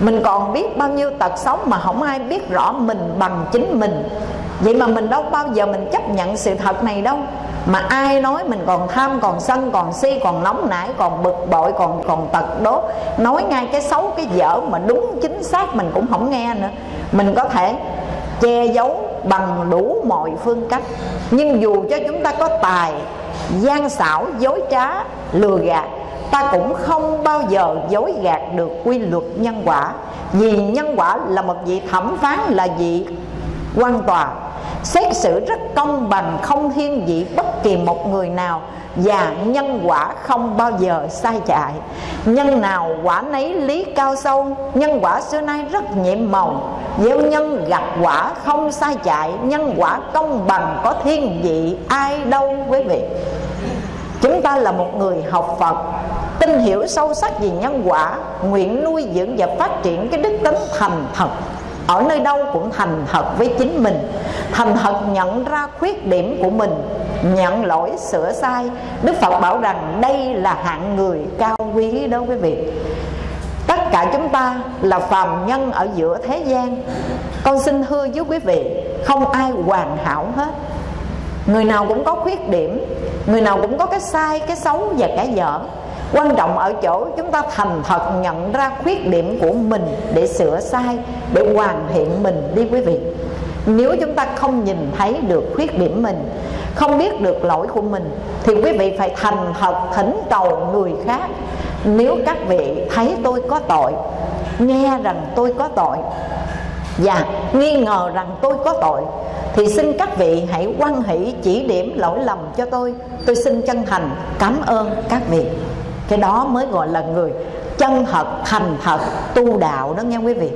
Mình còn biết bao nhiêu tật xấu mà không ai biết rõ mình bằng chính mình. Vậy mà mình đâu bao giờ mình chấp nhận sự thật này đâu mà ai nói mình còn tham, còn sân, còn si, còn nóng nảy, còn bực bội, còn còn tật đố nói ngay cái xấu, cái dở mà đúng chính xác mình cũng không nghe nữa. Mình có thể che giấu bằng đủ mọi phương cách. Nhưng dù cho chúng ta có tài, gian xảo, dối trá, lừa gạt, ta cũng không bao giờ dối gạt được quy luật nhân quả. Vì nhân quả là một vị thẩm phán, là vị quan tòa, xét xử rất công bằng, không thiên vị bất kỳ một người nào và nhân quả không bao giờ sai chạy. Nhân nào quả nấy lý cao sâu, nhân quả xưa nay rất nhiệm màu. Gieo nhân gặp quả không sai chạy, nhân quả công bằng có thiên vị ai đâu quý vị. Chúng ta là một người học phật, tin hiểu sâu sắc về nhân quả, nguyện nuôi dưỡng và phát triển cái đức tính thành thật ở nơi đâu cũng thành thật với chính mình, thành thật nhận ra khuyết điểm của mình, nhận lỗi, sửa sai. Đức phật bảo rằng đây là hạng người cao quý đó quý vị. Tất cả chúng ta là phàm nhân ở giữa thế gian. Con xin thưa với quý vị, không ai hoàn hảo hết. Người nào cũng có khuyết điểm, người nào cũng có cái sai, cái xấu và cái dở quan trọng ở chỗ chúng ta thành thật nhận ra khuyết điểm của mình để sửa sai, để hoàn thiện mình đi quý vị. Nếu chúng ta không nhìn thấy được khuyết điểm mình, không biết được lỗi của mình, thì quý vị phải thành thật thỉnh cầu người khác, nếu các vị thấy tôi có tội, nghe rằng tôi có tội, và nghi ngờ rằng tôi có tội, thì xin các vị hãy quan hỷ chỉ điểm lỗi lầm cho tôi. Tôi xin chân thành cảm ơn các vị cái đó mới gọi là người chân thật, thành thật, tu đạo đó nghe quý vị.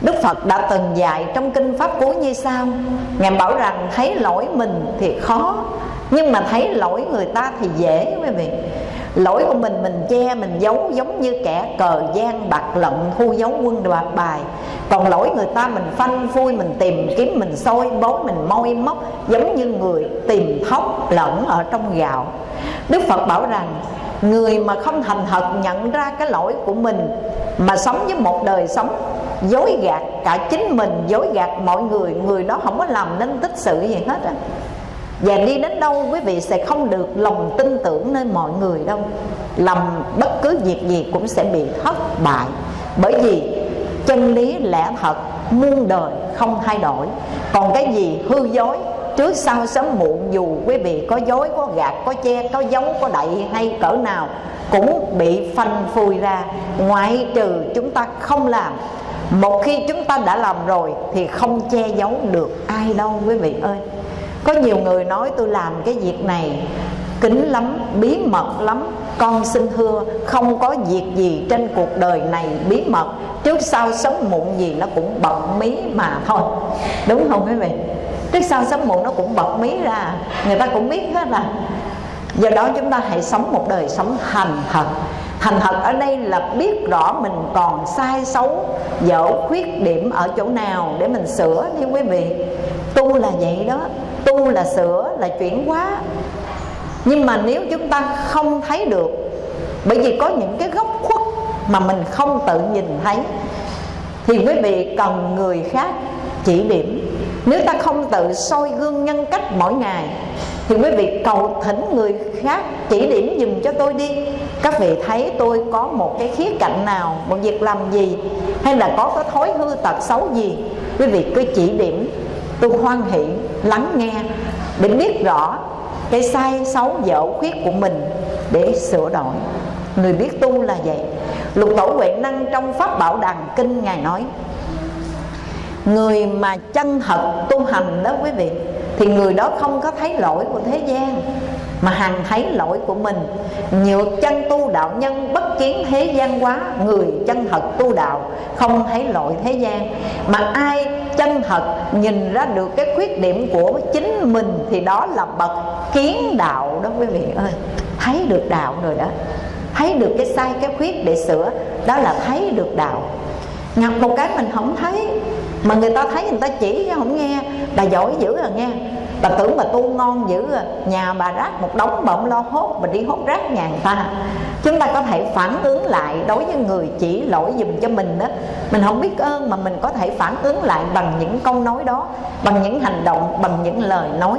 Đức Phật đã từng dạy trong kinh Pháp Cú như sau. Ngài bảo rằng, thấy lỗi mình thì khó, Nhưng mà thấy lỗi người ta thì dễ quý vị. Lỗi của mình mình che, mình giấu giống như kẻ cờ gian bạc lận thu giấu quân đoạt bài. Còn lỗi người ta, mình phanh phui, mình tìm kiếm, mình soi bối mình môi móc, Giống như người tìm thóc lẫn ở trong gạo. Đức Phật bảo rằng người mà không thành thật nhận ra cái lỗi của mình, mà sống với một đời sống dối gạt cả chính mình, dối gạt mọi người người đó không có làm nên tích sự gì hết á. Và đi đến đâu quý vị sẽ không được lòng tin tưởng nơi mọi người đâu. Làm bất cứ việc gì cũng sẽ bị thất bại. Bởi vì chân lý lẽ thật, muôn đời không thay đổi. Còn cái gì hư dối trước sau sớm muộn, dù quý vị có dối, có gạt, có che, có giấu có đậy hay cỡ nào, cũng bị phanh phui ra. Ngoại trừ chúng ta không làm. Một khi chúng ta đã làm rồi, thì không che giấu được ai đâu, quý vị ơi. Có nhiều người nói, tôi làm cái việc này kín lắm, bí mật lắm, con xin thưa, không có việc gì trên cuộc đời này bí mật. Trước sau sớm muộn gì nó cũng bận mí mà thôi. Đúng không, quý vị? Trước sau sớm muộn nó cũng bật mí ra. Người ta cũng biết hết là do đó chúng ta hãy sống một đời sống thành thật. Thành thật ở đây là biết rõ mình còn sai xấu, dở khuyết điểm ở chỗ nào để mình sửa đi quý vị. Tu là vậy đó. Tu là sửa là chuyển hóa. Nhưng mà nếu chúng ta không thấy được, bởi vì có những cái góc khuất mà mình không tự nhìn thấy, thì quý vị cần người khác chỉ điểm nếu ta không tự soi gương nhân cách mỗi ngày, thì quý vị cầu thỉnh người khác chỉ điểm dùm cho tôi đi. Các vị thấy tôi có một cái khía cạnh nào, một việc làm gì, hay là có cái thói hư tật xấu gì, quý vị cứ chỉ điểm. Tôi hoan hỷ, lắng nghe, để biết rõ cái sai, xấu, dở, khuyết của mình để sửa đổi. Người biết tu là vậy. Lục tổ huệ năng trong pháp bảo đàn kinh ngài nói người mà chân thật tu hành đó quý vị, thì người đó không có thấy lỗi của thế gian, mà hằng thấy lỗi của mình. Nhược chân tu đạo nhân bất kiến thế gian quá, người chân thật tu đạo không thấy lỗi thế gian. Mà ai chân thật nhìn ra được cái khuyết điểm của chính mình, thì đó là bậc kiến đạo đó quý vị ơi. Thấy được đạo rồi đó. Thấy được cái sai, cái khuyết để sửa, đó là thấy được đạo ngập một cái mình không thấy. Mà người ta thấy người ta chỉ chứ không nghe. Bà giỏi dữ à nghe. Bà tưởng bà tu ngon dữ à. Nhà bà rác một đống bà không lo hốt, bà đi hốt rác nhà người ta. Chúng ta có thể phản ứng lại đối với người chỉ lỗi dùm cho mình đó. Mình không biết ơn mà mình có thể phản ứng lại bằng những câu nói đó, bằng những hành động, bằng những lời nói.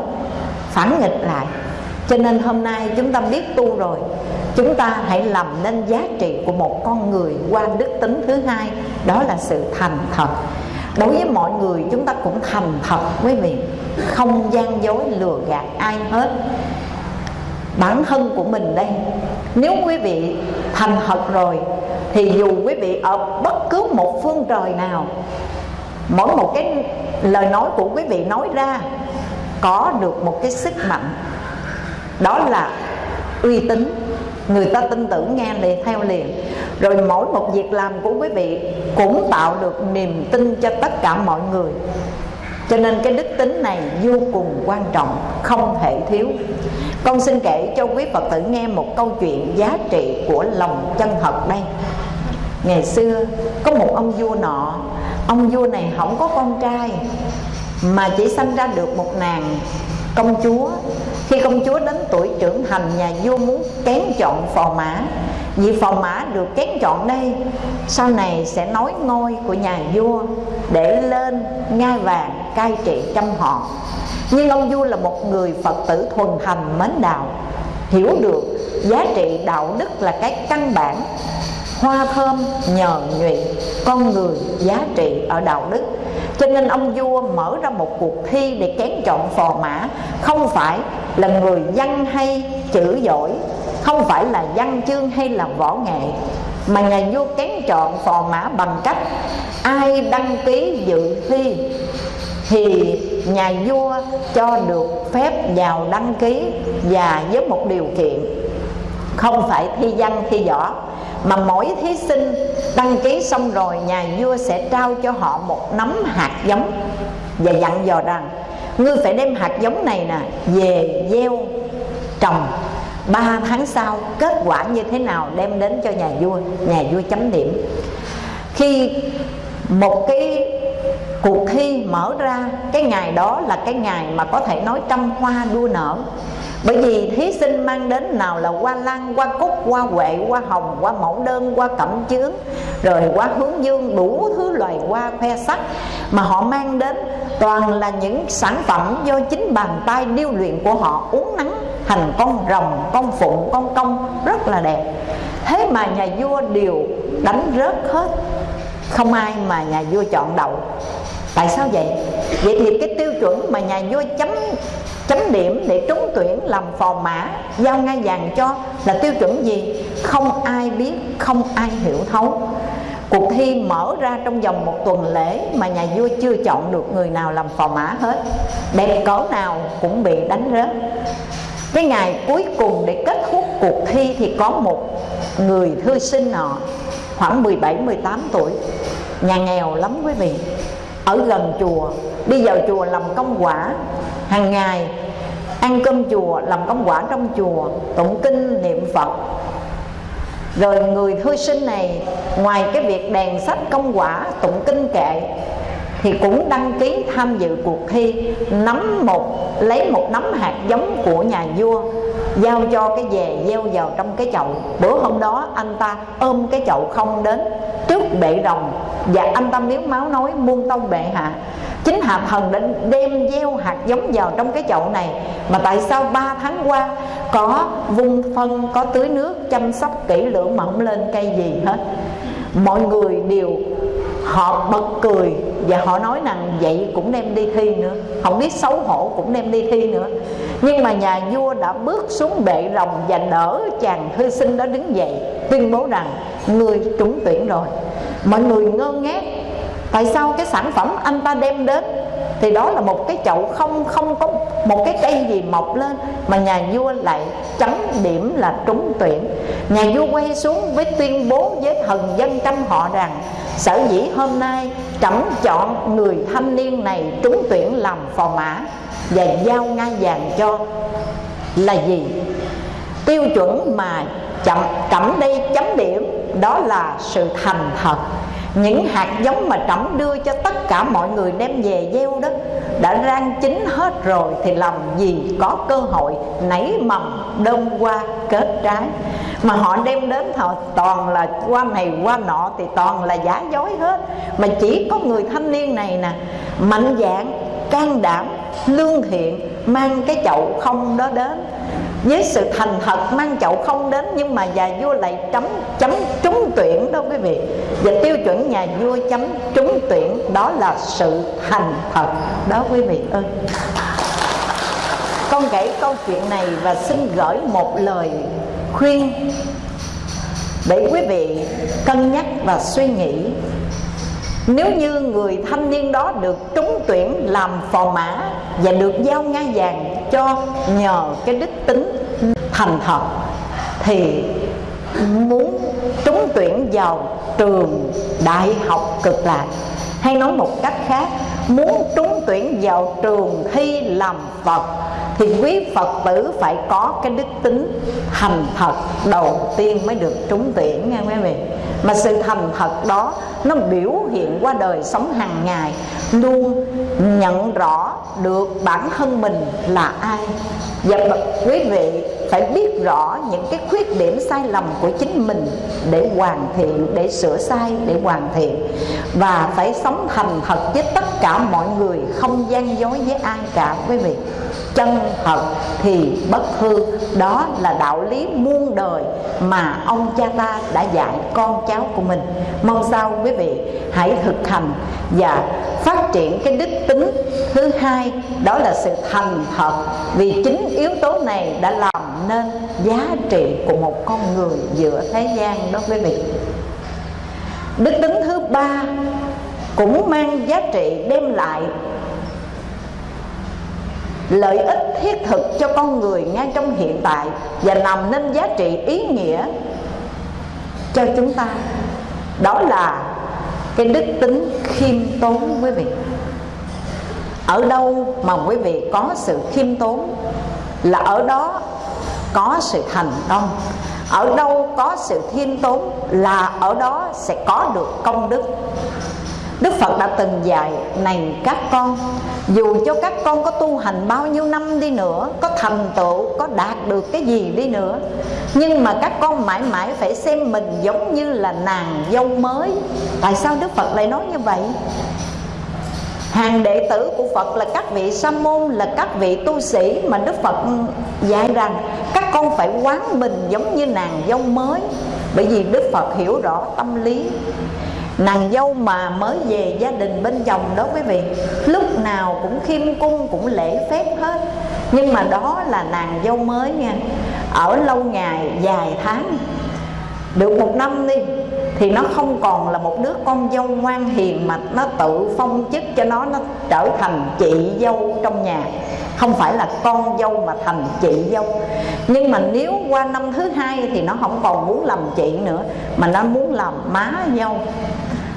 Phản nghịch lại cho nên hôm nay chúng ta biết tu rồi. Chúng ta hãy làm nên giá trị của một con người qua đức tính thứ hai. Đó là sự thành thật. Đối với mọi người, chúng ta cũng thành thật, quý vị. Không gian dối lừa gạt ai hết. Bản thân của mình đây, nếu quý vị thành thật rồi, thì dù quý vị ở bất cứ một phương trời nào, mỗi một cái lời nói của quý vị nói ra, có được một cái sức mạnh đó là uy tín. Người ta tin tưởng nghe liền, theo liền. Rồi mỗi một việc làm của quý vị cũng tạo được niềm tin cho tất cả mọi người. Cho nên cái đức tính này vô cùng quan trọng, không thể thiếu. Con xin kể cho quý phật tử nghe một câu chuyện giá trị của lòng chân thật đây. Ngày xưa, có một ông vua nọ. Ông vua này không có con trai, mà chỉ sanh ra được một nàng công chúa khi công chúa đến tuổi trưởng thành, nhà vua muốn kén chọn phò mã. Vì phò mã được kén chọn đây, sau này sẽ nối ngôi của nhà vua để lên ngai vàng cai trị trăm họ. Nhưng ông vua là một người phật tử thuần thành mến đạo, hiểu được giá trị đạo đức là cái căn bản hoa thơm nhờ nhụy, con người giá trị ở đạo đức. Cho nên ông vua mở ra một cuộc thi để kén chọn phò mã, không phải là người văn hay chữ giỏi, không phải là văn chương hay là võ nghệ, mà nhà vua kén chọn phò mã bằng cách ai đăng ký dự thi thì nhà vua cho được phép vào đăng ký và với một điều kiện, không phải thi văn, thi võ mà mỗi thí sinh đăng ký xong rồi, nhà vua sẽ trao cho họ một nắm hạt giống và dặn dò rằng, ngươi phải đem hạt giống này nè, về gieo trồng. Ba tháng sau, kết quả như thế nào đem đến cho nhà vua? Nhà vua chấm điểm. Khi một cái cuộc thi mở ra, cái ngày đó là cái ngày mà có thể nói trăm hoa đua nở bởi vì thí sinh mang đến nào là hoa lan, hoa cúc, hoa huệ, hoa hồng, hoa mẫu đơn, hoa cẩm chướng, rồi hoa hướng dương, đủ thứ loài hoa khoe sắc mà họ mang đến. Toàn là những sản phẩm do chính bàn tay điêu luyện của họ uống nắng thành con rồng con phụng con công, rất là đẹp. Thế mà nhà vua đều đánh rớt hết. Không ai mà nhà vua chọn đậu tại sao vậy? Vậy thì cái tiêu chuẩn mà nhà vua chấm chấm điểm để trúng tuyển làm phò mã, giao ngai vàng cho là tiêu chuẩn gì? Không ai biết, không ai hiểu thấu. Cuộc thi mở ra trong vòng một tuần lễ mà nhà vua chưa chọn được người nào làm phò mã hết. Đẹp cỡ nào cũng bị đánh rớt. Cái ngày cuối cùng để kết thúc cuộc thi thì có một người thư sinh nọ, khoảng 17 18 tuổi. Nhà nghèo lắm quý vị ở gần chùa. Đi vào chùa làm công quả. Hàng ngày, ăn cơm chùa, làm công quả trong chùa, tụng kinh, niệm phật. Rồi người thư sinh này, ngoài cái việc đèn sách công quả, tụng kinh kệ, thì cũng đăng ký tham dự cuộc thi nắm một, lấy một nắm hạt giống của nhà vua giao cho cái về, gieo vào trong cái chậu. Bữa hôm đó anh ta ôm cái chậu không đến, trước bệ đồng và anh ta miếu máu nói, muôn tông bệ hạ. Chính hạ thần đã đem gieo hạt giống vào trong cái chậu này. Mà tại sao ba tháng qua có vung phân, có tưới nước chăm sóc kỹ lưỡng mà không lên cây gì hết? Mọi người đều họ bật cười và họ nói rằng vậy cũng đem đi thi nữa. Không biết xấu hổ cũng đem đi thi nữa. Nhưng mà nhà vua đã bước xuống bệ rồng và đỡ chàng thư sinh đó đứng dậy, tuyên bố rằng, người trúng tuyển rồi. Mọi người ngơ ngác, tại sao cái sản phẩm anh ta đem đến thì đó là một cái chậu không không có một cái cây gì mọc lên mà nhà vua lại chấm điểm là trúng tuyển. Nhà vua quay xuống với tuyên bố với thần dân trăm họ rằng, sở dĩ hôm nay trẫm chọn người thanh niên này trúng tuyển làm phò mã và giao ngai vàng cho là gì? Tiêu chuẩn mà chậm, trẫm đây chấm điểm đó là sự thành thật những hạt giống mà trẫm đưa cho tất cả mọi người đem về gieo đó đã rang chín hết rồi thì làm gì có cơ hội nảy mầm đơm qua kết trái. Mà họ đem đến họ toàn là qua này qua nọ thì toàn là giả dối hết. Mà chỉ có người thanh niên này nè, mạnh dạng can đảm, lương thiện, mang cái chậu không đó đến với sự thành thật, mang chậu không đến, nhưng mà nhà vua lại chấm chấm trúng tuyển đó quý vị. Và tiêu chuẩn nhà vua chấm trúng tuyển, đó là sự thành thật. Đó quý vị ơi. Con kể câu chuyện này và xin gửi một lời khuyên để quý vị cân nhắc và suy nghĩ. Nếu như người thanh niên đó được trúng tuyển làm phò mã và được giao ngai vàng cho nhờ cái đức tính thành thật, thì muốn trúng tuyển vào trường đại học cực lạc. Hay nói một cách khác, muốn trúng tuyển vào trường thi làm phật, thì quý phật tử phải có cái đức tính thành thật đầu tiên mới được trúng tuyển nha quý vị mà sự thành thật đó, nó biểu hiện qua đời sống hàng ngày, luôn nhận rõ được bản thân mình là ai. Và quý vị phải biết rõ những cái khuyết điểm sai lầm của chính mình để hoàn thiện, để sửa sai, để hoàn thiện. Và phải sống thành thật với tất cả mọi người, không gian dối với ai cả, quý vị chân thật thì bất hư. Đó là đạo lý muôn đời mà ông cha ta đã dạy con cháu của mình. Mong sao quý vị hãy thực hành và phát triển cái đức tính thứ hai, đó là sự thành thật. Vì chính yếu tố này đã làm nên giá trị của một con người giữa thế gian đó quý vị. Đức tính thứ ba cũng mang giá trị đem lại lợi ích thiết thực cho con người ngay trong hiện tại và làm nên giá trị ý nghĩa cho chúng ta. Đó là cái đức tính khiêm tốn, quý vị. Ở đâu mà quý vị có sự khiêm tốn là ở đó có sự thành công. Ở đâu có sự khiêm tốn là ở đó sẽ có được công đức. Đức Phật đã từng dạy Này các con Dù cho các con có tu hành bao nhiêu năm đi nữa Có thành tựu, có đạt được cái gì đi nữa Nhưng mà các con mãi mãi phải xem mình giống như là nàng dâu mới. Tại sao Đức Phật lại nói như vậy? Hàng đệ tử của Phật là các vị sa môn Là các vị tu sĩ mà Đức Phật dạy rằng Các con phải quán mình giống như nàng dâu mới. Bởi vì Đức Phật hiểu rõ tâm lý nàng dâu mà mới về gia đình bên chồng đó quý vị, lúc nào cũng khiêm cung, cũng lễ phép hết. Nhưng mà đó là nàng dâu mới nha, ở lâu ngày dài tháng, được một năm đi thì nó không còn là một đứa con dâu ngoan hiền mà nó tự phong chức cho nó nó trở thành chị dâu trong nhà. Không phải là con dâu mà thành chị dâu. Nhưng mà nếu qua năm thứ hai thì nó không còn muốn làm chị nữa, mà nó muốn làm má dâu.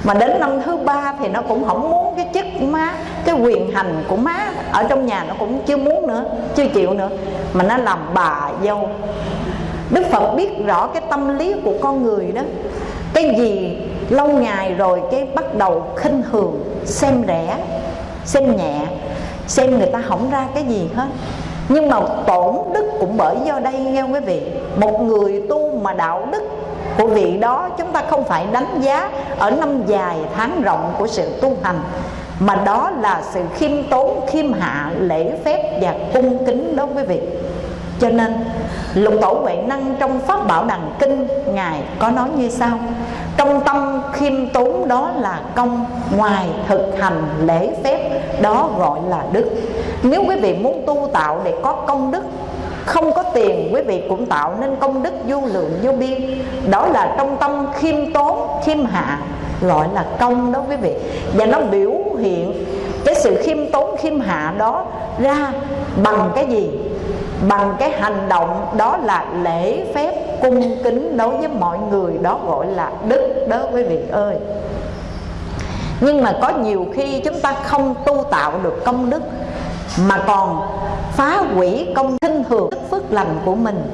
Mà đến năm thứ ba thì nó cũng không muốn cái chức má, cái quyền hành của má ở trong nhà nó cũng chưa muốn nữa, chưa chịu nữa, mà nó làm bà dâu. Đức phật biết rõ cái tâm lý của con người đó cái gì? Lâu ngày rồi cái bắt đầu khinh thường, xem rẻ, xem nhẹ, xem người ta không ra cái gì hết. Nhưng mà tổn đức cũng bởi do đây nghe quý vị? Một người tu mà đạo đức của vị đó, chúng ta không phải đánh giá ở năm dài tháng rộng của sự tu hành, mà đó là sự khiêm tốn, khiêm hạ, lễ phép và cung kính đó quý vị. Cho nên, lục tổ huệ năng trong pháp bảo đằng kinh, ngài có nói như sau trong tâm khiêm tốn đó là công, ngoài thực hành lễ phép, đó gọi là đức. Nếu quý vị muốn tu tạo để có công đức, không có tiền, quý vị cũng tạo nên công đức vô lượng, vô biên. Đó là trong tâm khiêm tốn, khiêm hạ, gọi là công đó quý vị. Và nó biểu hiện cái sự khiêm tốn, khiêm hạ đó ra bằng cái gì? Bằng cái hành động đó là lễ phép cung kính đối với mọi người, đó gọi là đức đó quý vị ơi. Nhưng mà có nhiều khi chúng ta không tu tạo được công đức, mà còn phá hủy công khinh thường đức phước lành của mình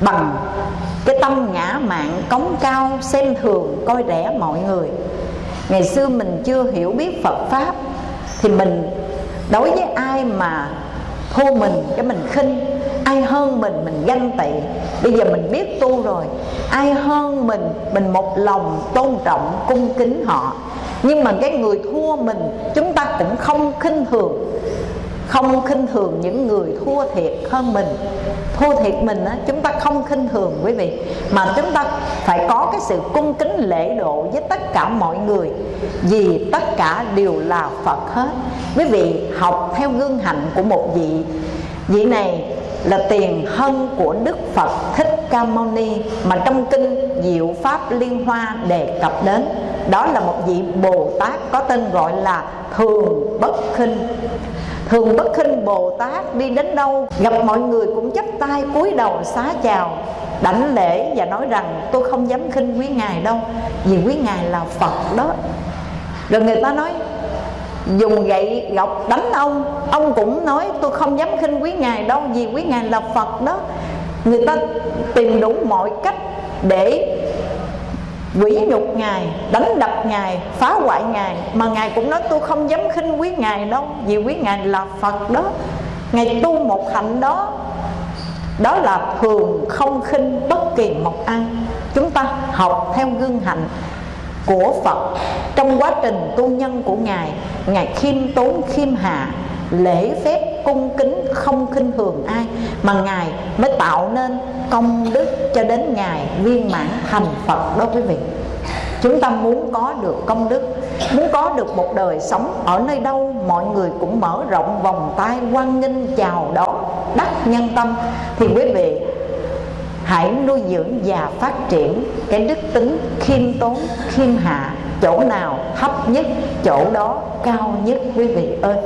bằng cái tâm ngã mạn cống cao, xem thường, coi rẻ mọi người. Ngày xưa mình chưa hiểu biết phật pháp thì mình đối với ai mà thua mình, cái mình khinh. Ai hơn mình mình ganh tị. Bây giờ mình biết tu rồi. Ai hơn mình mình một lòng tôn trọng, cung kính họ. Nhưng mà cái người thua mình, chúng ta cũng không khinh thường không khinh thường những người thua thiệt hơn mình. Thua thiệt mình á, chúng ta không khinh thường quý vị. Mà chúng ta phải có cái sự cung kính lễ độ với tất cả mọi người vì tất cả đều là phật hết. Quý vị học theo gương hạnh của một vị vị này là tiền thân của Đức Phật Thích Ca Mâu Ni mà trong kinh Diệu Pháp Liên Hoa đề cập đến. Đó là một vị Bồ Tát có tên gọi là Thường Bất Khinh. Thường Bất Khinh Bồ Tát đi đến đâu, gặp mọi người cũng chắp tay cúi đầu xá chào, đảnh lễ và nói rằng, tôi không dám khinh quý ngài đâu, vì quý ngài là Phật đó. Rồi người ta nói, dùng gậy gọc đánh ông ông cũng nói, tôi không dám khinh quý ngài đâu, vì quý ngài là phật đó. Người ta tìm đủ mọi cách để quỷ nhục ngài, đánh đập ngài, phá hoại ngài. Mà ngài cũng nói, tôi không dám khinh quý ngài đâu, vì quý ngài là phật đó. Ngài tu một hạnh đó đó là thường không khinh bất kỳ một ai. Chúng ta học theo gương hạnh của Phật. Trong quá trình tu nhân của Ngài Ngài khiêm tốn, khiêm hạ lễ phép cung kính không khinh thường ai, mà Ngài mới tạo nên công đức cho đến Ngài viên mãn thành Phật đó quý vị. Chúng ta muốn có được công đức, Muốn có được một đời sống Ở nơi đâu, mọi người cũng mở rộng vòng tay quan nghênh, chào đón, đắc nhân tâm. Thì quý vị, hãy nuôi dưỡng và phát triển cái đức tính khiêm tốn, khiêm hạ, chỗ nào thấp nhất, chỗ đó cao nhất quý vị ơi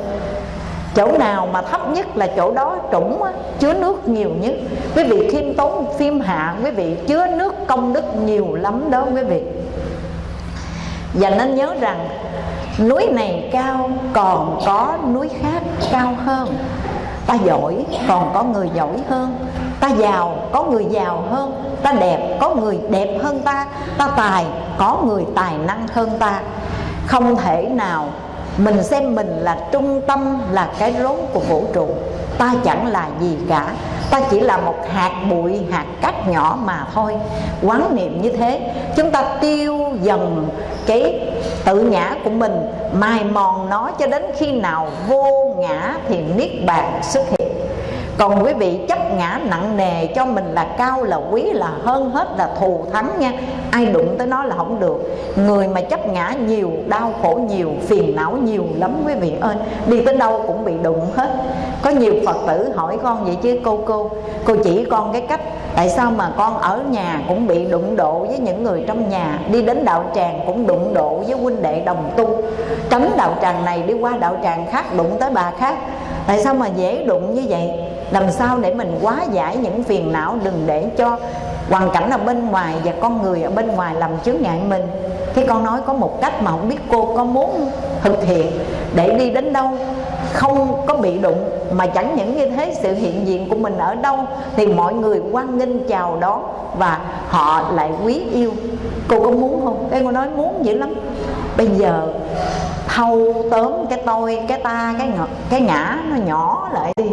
chỗ nào mà thấp nhất là chỗ đó trũng á, chứa nước nhiều nhất. Quý vị khiêm tốn phim hạ quý vị chứa nước công đức nhiều lắm đó quý vị. Và nên nhớ rằng núi này cao còn có núi khác cao hơn. Ta giỏi còn có người giỏi hơn. Ta giàu có người giàu hơn. Ta đẹp có người đẹp hơn ta. Ta tài có người tài năng hơn ta. Không thể nào mình xem mình là trung tâm, là cái rốn của vũ trụ. Ta chẳng là gì cả. Ta chỉ là một hạt bụi, hạt cát nhỏ mà thôi. Quán niệm như thế. Chúng ta tiêu dần cái tự ngã của mình. Mài mòn nó cho đến khi nào vô ngã thì niết bàn xuất hiện còn quý vị, chấp ngã nặng nề cho mình là cao, là quý, là hơn hết, là thù thắng nha. Ai đụng tới nó là không được. Người mà chấp ngã nhiều, đau khổ nhiều, phiền não nhiều lắm quý vị ơi. Đi tới đâu cũng bị đụng hết. Có nhiều phật tử hỏi con vậy chứ, cô cô cô chỉ con cái cách, tại sao mà con ở nhà cũng bị đụng độ với những người trong nhà? Đi đến đạo tràng cũng đụng độ với huynh đệ đồng tu. Tránh đạo tràng này đi qua đạo tràng khác, đụng tới bà khác. Tại sao mà dễ đụng như vậy? Làm sao để mình quá giải những phiền não đừng để cho hoàn cảnh ở bên ngoài và con người ở bên ngoài làm chướng ngại mình? Cái con nói có một cách mà không biết cô có muốn thực hiện, để đi đến đâu, không có bị đụng, mà chẳng những như thế, sự hiện diện của mình ở đâu, thì mọi người quan nghênh, chào đón và họ lại quý yêu. Cô có muốn không? Cái cô nói, muốn dữ lắm bây giờ thâu tóm cái tôi cái ta cái ngọ, cái ngã nó nhỏ lại đi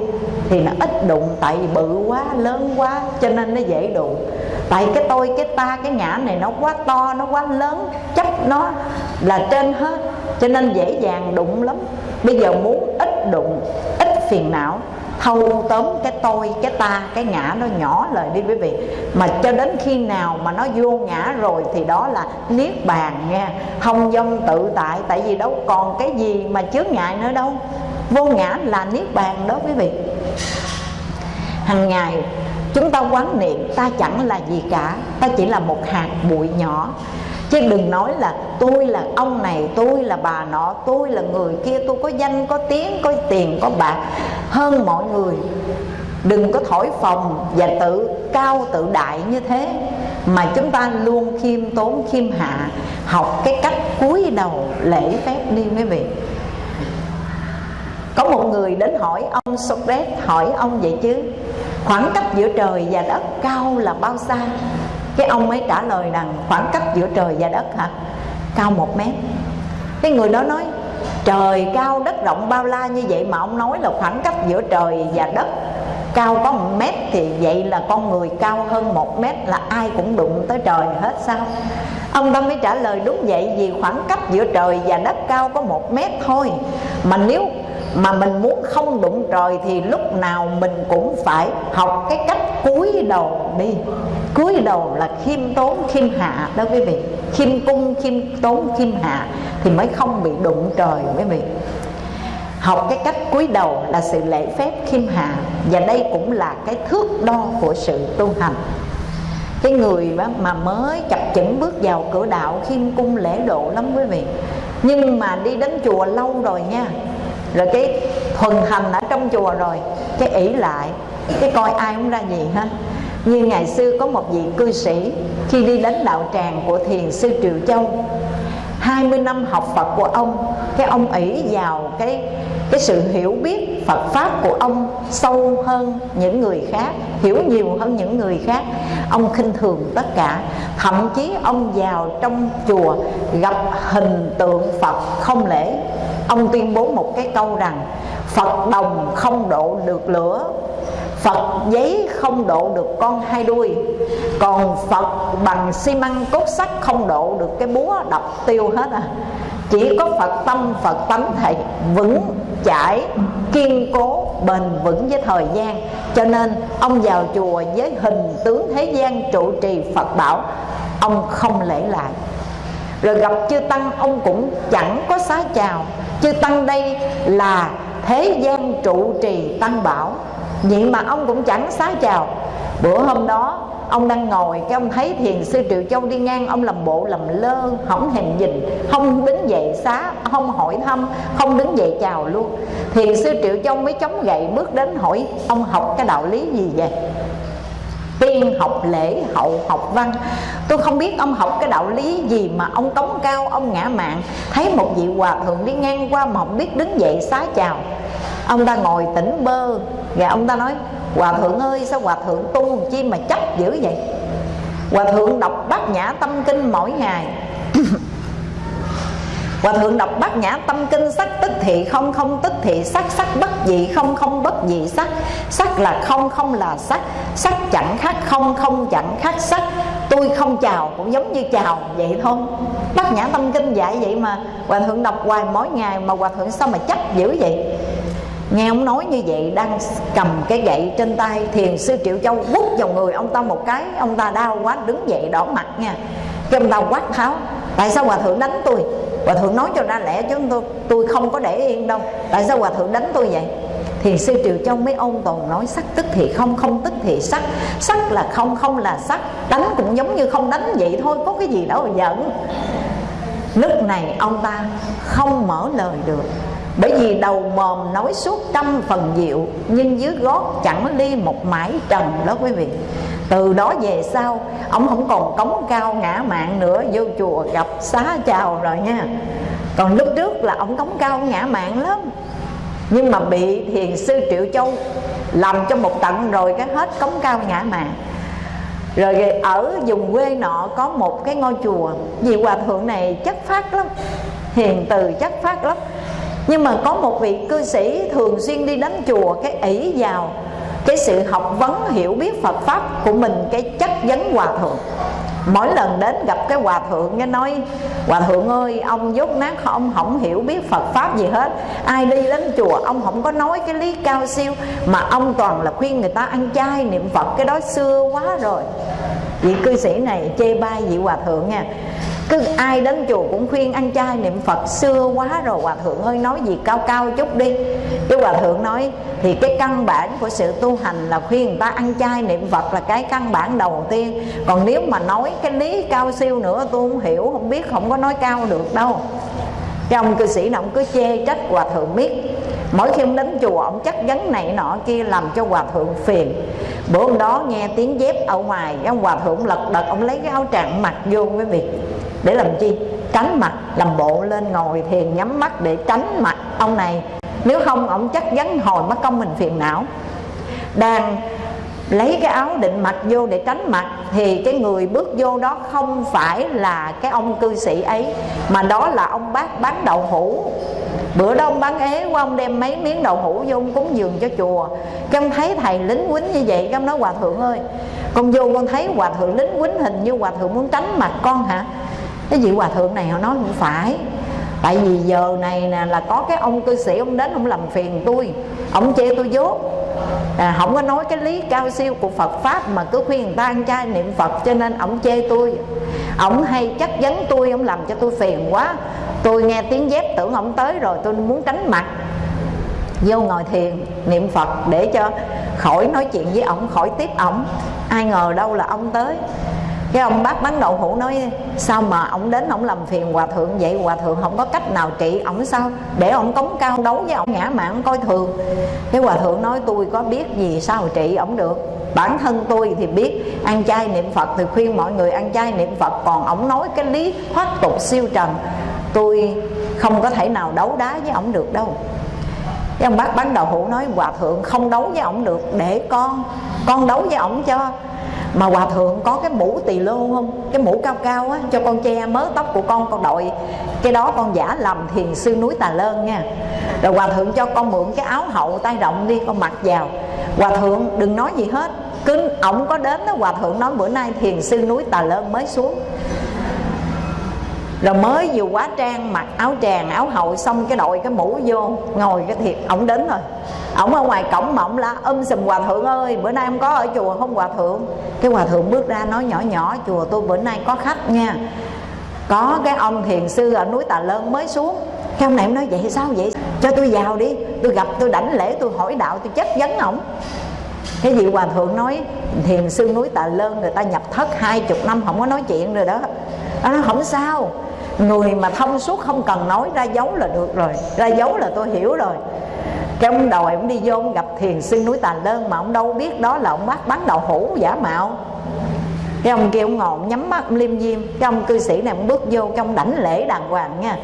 thì nó ít đụng tại vì bự quá lớn quá cho nên nó dễ đụng. Tại cái tôi cái ta cái ngã này nó quá to nó quá lớn chấp nó là trên hết cho nên dễ dàng đụng lắm. Bây giờ muốn ít đụng ít phiền não thâu tóm cái tôi, cái ta, cái ngã nó nhỏ lời đi quý vị. Mà cho đến khi nào mà nó vô ngã rồi thì đó là niết bàn nha không dông tự tại tại vì đâu còn cái gì mà chướng ngại nữa đâu. Vô ngã là niết bàn đó quý vị. Hàng ngày, chúng ta quán niệm ta chẳng là gì cả. Ta chỉ là một hạt bụi nhỏ chứ đừng nói là tôi là ông này, tôi là bà nọ, tôi là người kia, tôi có danh, có tiếng, có tiền, có bạc. Hơn mọi người, đừng có thổi phồng và tự cao, tự đại như thế. Mà chúng ta luôn khiêm tốn, khiêm hạ, học cái cách cúi đầu, lễ phép đi quý vị. Có một người đến hỏi ông Socrates, hỏi ông vậy chứ, khoảng cách giữa trời và đất cao là bao xa? Cái ông mới trả lời rằng, khoảng cách giữa trời và đất hả? Cao một mét. Cái người đó nói, trời cao, đất rộng bao la như vậy mà ông nói là khoảng cách giữa trời và đất. Cao có một mét thì vậy là con người cao hơn một mét là ai cũng đụng tới trời hết sao? Ông ta mới trả lời, đúng vậy, vì khoảng cách giữa trời và đất cao có một mét thôi. Mà nếu mà mình muốn không đụng trời thì lúc nào mình cũng phải học cái cách cúi đầu đi. Cúi đầu là khiêm tốn, khiêm hạ đó quý vị. Khiêm cung, khiêm tốn, khiêm hạ thì mới không bị đụng trời quý vị. Học cái cách cúi đầu là sự lễ phép, khiêm hạ. Và đây cũng là cái thước đo của sự tu hành. Cái người mà mới chập chững bước vào cửa đạo khiêm cung lễ độ lắm quý vị. Nhưng mà đi đến chùa lâu rồi nha rồi cái thuần hành ở trong chùa rồi, cái ỷ lại, cái coi ai cũng ra gì ha như ngày xưa có một vị cư sĩ, khi đi đến đạo tràng của thiền sư triệu Châu 20 năm học Phật của ông, cái ông ỷ vào cái cái sự hiểu biết Phật pháp của ông sâu hơn những người khác, hiểu nhiều hơn những người khác. Ông khinh thường tất cả. Thậm chí ông vào trong chùa gặp hình tượng Phật không lễ ông tuyên bố một cái câu rằng, Phật đồng không độ được lửa, Phật giấy không độ được con hai đuôi. Còn Phật bằng xi măng cốt sắt không độ được cái búa đập tiêu hết à. Chỉ có Phật tâm, Phật tánh thầy vững chãi, kiên cố, bền vững với thời gian. Cho nên, ông vào chùa với hình tướng thế gian trụ trì Phật bảo, Ông không lễ lại. Rồi gặp chư tăng, ông cũng chẳng có xá chào chư tăng đây là thế gian trụ trì tăng bảo. Vậy mà ông cũng chẳng xá chào. Bữa hôm đó, ông đang ngồi, cái ông thấy thiền sư triệu châu đi ngang, ông làm bộ làm lơ không hèn nhìn, không đứng dậy xá, không hỏi thăm, không đứng dậy chào luôn. Thiền sư triệu châu mới chống gậy bước đến hỏi, ông học cái đạo lý gì vậy? Tiên học lễ, hậu học văn. Tôi không biết ông học cái đạo lý gì mà ông tống cao, ông ngã mạng. Thấy một vị hòa thượng đi ngang qua mà không biết đứng dậy xá chào. Ông ta ngồi tỉnh bơ. Và ông ta nói, hòa thượng ơi, sao hòa thượng tu chi mà chấp dữ vậy? Hòa thượng đọc bát nhã tâm kinh mỗi ngày. Hòa thượng đọc bát nhã tâm kinh sắc tức thị không không tức thị sắc sắc bất dị, không không bất dị sắc. Sắc là không không là sắc. Sắc chẳng khác không không chẳng khác sắc. Tôi không chào cũng giống như chào vậy thôi. Bát nhã tâm kinh dạy vậy mà hòa thượng đọc hoài mỗi ngày mà hòa thượng sao mà chấp dữ vậy? Nghe ông nói như vậy, đang cầm cái gậy trên tay, thiền sư triệu châu bút vào người ông ta một cái. Ông ta đau quá, đứng dậy đỏ mặt nha. Cái ông ta quát tháo, tại sao hòa thượng đánh tôi? Hòa thượng nói cho ra lẽ chứ tôi tôi không có để yên đâu. Tại sao hòa thượng đánh tôi vậy? Thì sư triều châu mới ôn tồn nói sắc tức thì không không tức thì sắc. Sắc là không không là sắc. Đánh cũng giống như không đánh vậy thôi, có cái gì đâu mà giận. Lúc này ông ta không mở lời được. Bởi vì đầu mồm nói suốt trăm phần diệu, nhưng dưới gót chẳng ly một mãi trần đó quý vị từ đó về sau, ông không còn cống cao ngã mạng nữa, vô chùa gặp xá chào rồi nha. Còn lúc trước là ông cống cao ngã mạng lắm. Nhưng mà bị thiền sư triệu châu làm cho một tận rồi cái hết cống cao ngã mạng. Rồi ở vùng quê nọ có một cái ngôi chùa. Vì hòa thượng này chất phát lắm, hiền từ chất phát lắm. Nhưng mà có một vị cư sĩ thường xuyên đi đến chùa, cái ỷ vào cái sự học vấn, hiểu biết Phật pháp của mình, cái chất vấn hòa thượng. Mỗi lần đến gặp cái hòa thượng, nghe nói, hòa thượng ơi, ông dốt nát, ông không hiểu biết Phật pháp gì hết. Ai đi đến chùa, ông không có nói cái lý cao siêu, mà ông toàn là khuyên người ta ăn chay niệm Phật, cái đó xưa quá rồi. Vị cư sĩ này chê bai vị hòa thượng nha cứ ai đến chùa cũng khuyên ăn chay niệm phật, xưa quá rồi, hòa thượng ơi, nói gì cao cao chút đi. Cái hòa thượng nói, thì cái căn bản của sự tu hành là khuyên người ta ăn chay niệm phật là cái căn bản đầu tiên. Còn nếu mà nói cái lý cao siêu nữa, tôi không hiểu, không biết, không có nói cao được đâu. Cái ông cư sĩ nào ông cứ chê trách hòa thượng biết mỗi khi ông đến chùa, ông chắc vấn này nọ kia, làm cho hòa thượng phiền. Bữa hôm đó nghe tiếng dép ở ngoài, cái ông hòa thượng lật đật, ông lấy cái áo tràng mặc vô quý vị để làm chi? Tránh mặt, làm bộ lên ngồi thiền nhắm mắt để tránh mặt ông này. Nếu không, ông chắc chắn hồi mất công mình phiền não. Đang lấy cái áo định mặt vô để tránh mặt, thì cái người bước vô đó không phải là cái ông cư sĩ ấy, mà đó là ông bác bán đậu hũ. Bữa đó ông bán ế qua ông đem mấy miếng đậu hũ vô, ông cúng dường cho chùa. Cái ông thấy thầy lính quýnh như vậy, cái ông nói, hòa thượng ơi, con vô, con thấy hòa thượng lính quýnh hình như hòa thượng muốn tránh mặt con hả? Cái vị hòa thượng này họ nói không phải. Tại vì giờ này nè là có cái ông cư sĩ ông đến ông làm phiền tôi. Ông chê tôi dốt à, không có nói cái lý cao siêu của Phật pháp mà cứ khuyên người ta ăn chay niệm Phật cho nên ông chê tôi. Ông hay chắc vấn tôi ông làm cho tôi phiền quá. Tôi nghe tiếng dép tưởng ông tới rồi tôi muốn tránh mặt. Vô ngồi thiền niệm Phật để cho khỏi nói chuyện với ông khỏi tiếp ông, ai ngờ đâu là ông tới cái ông bác bán đậu hũ nói, sao mà ông đến ông làm phiền hòa thượng vậy? Hòa thượng không có cách nào trị ông sao? Để ông cống cao đấu với ông, ngã mạng coi thường. Cái hòa thượng nói, tôi có biết gì sao trị ông được? Bản thân tôi thì biết, ăn chay niệm phật thì khuyên mọi người ăn chay niệm phật, còn ông nói cái lý thoát tục siêu trần, tôi không có thể nào đấu đá với ông được đâu. Cái ông bác bán đậu hũ nói, hòa thượng không đấu với ông được, để con con đấu với ông cho mà hòa thượng có cái mũ tỳ lô không? Cái mũ cao cao á, cho con che mớ tóc của con con đội. Cái đó con giả làm thiền sư núi tà lơn nha. Rồi hòa thượng cho con mượn cái áo hậu tay rộng đi, con mặc vào. Hòa thượng, đừng nói gì hết. Cứ ổng có đến đó, hòa thượng nói bữa nay thiền sư núi tà lơn mới xuống rồi mới vừa quá trang mặc áo tràng, áo hậu, xong cái đội cái mũ vô, ngồi cái thiệt, ổng đến rồi. Ổng ở ngoài cổng mà ổng la um sùm hòa thượng ơi, bữa nay em có ở chùa không hòa thượng? Cái hòa thượng bước ra nói, nhỏ nhỏ, chùa tôi bữa nay có khách nha. Có cái ông thiền sư ở núi tà lơn mới xuống. Cái ông này em nói, vậy sao vậy? Cho tôi vào đi, tôi gặp, tôi đảnh lễ, tôi hỏi đạo, tôi chất vấn ổng. Cái vị hòa thượng nói, thiền sư núi tà lơn, người ta nhập thất hai chục năm, không có nói chuyện rồi đó. Nó nói, không sao người mà thông suốt không cần nói ra dấu là được rồi, ra dấu là tôi hiểu rồi. Cái ông đầu ông đi vô ông gặp thiền sư núi tà đơn mà ông đâu biết đó là ông bác bán đậu hũ giả mạo. Cái ông kia ông ngồi ông nhắm mắt, ông liêm diêm. Cái ông cư sĩ này ông bước vô, cái ông đảnh lễ đàng hoàng nha.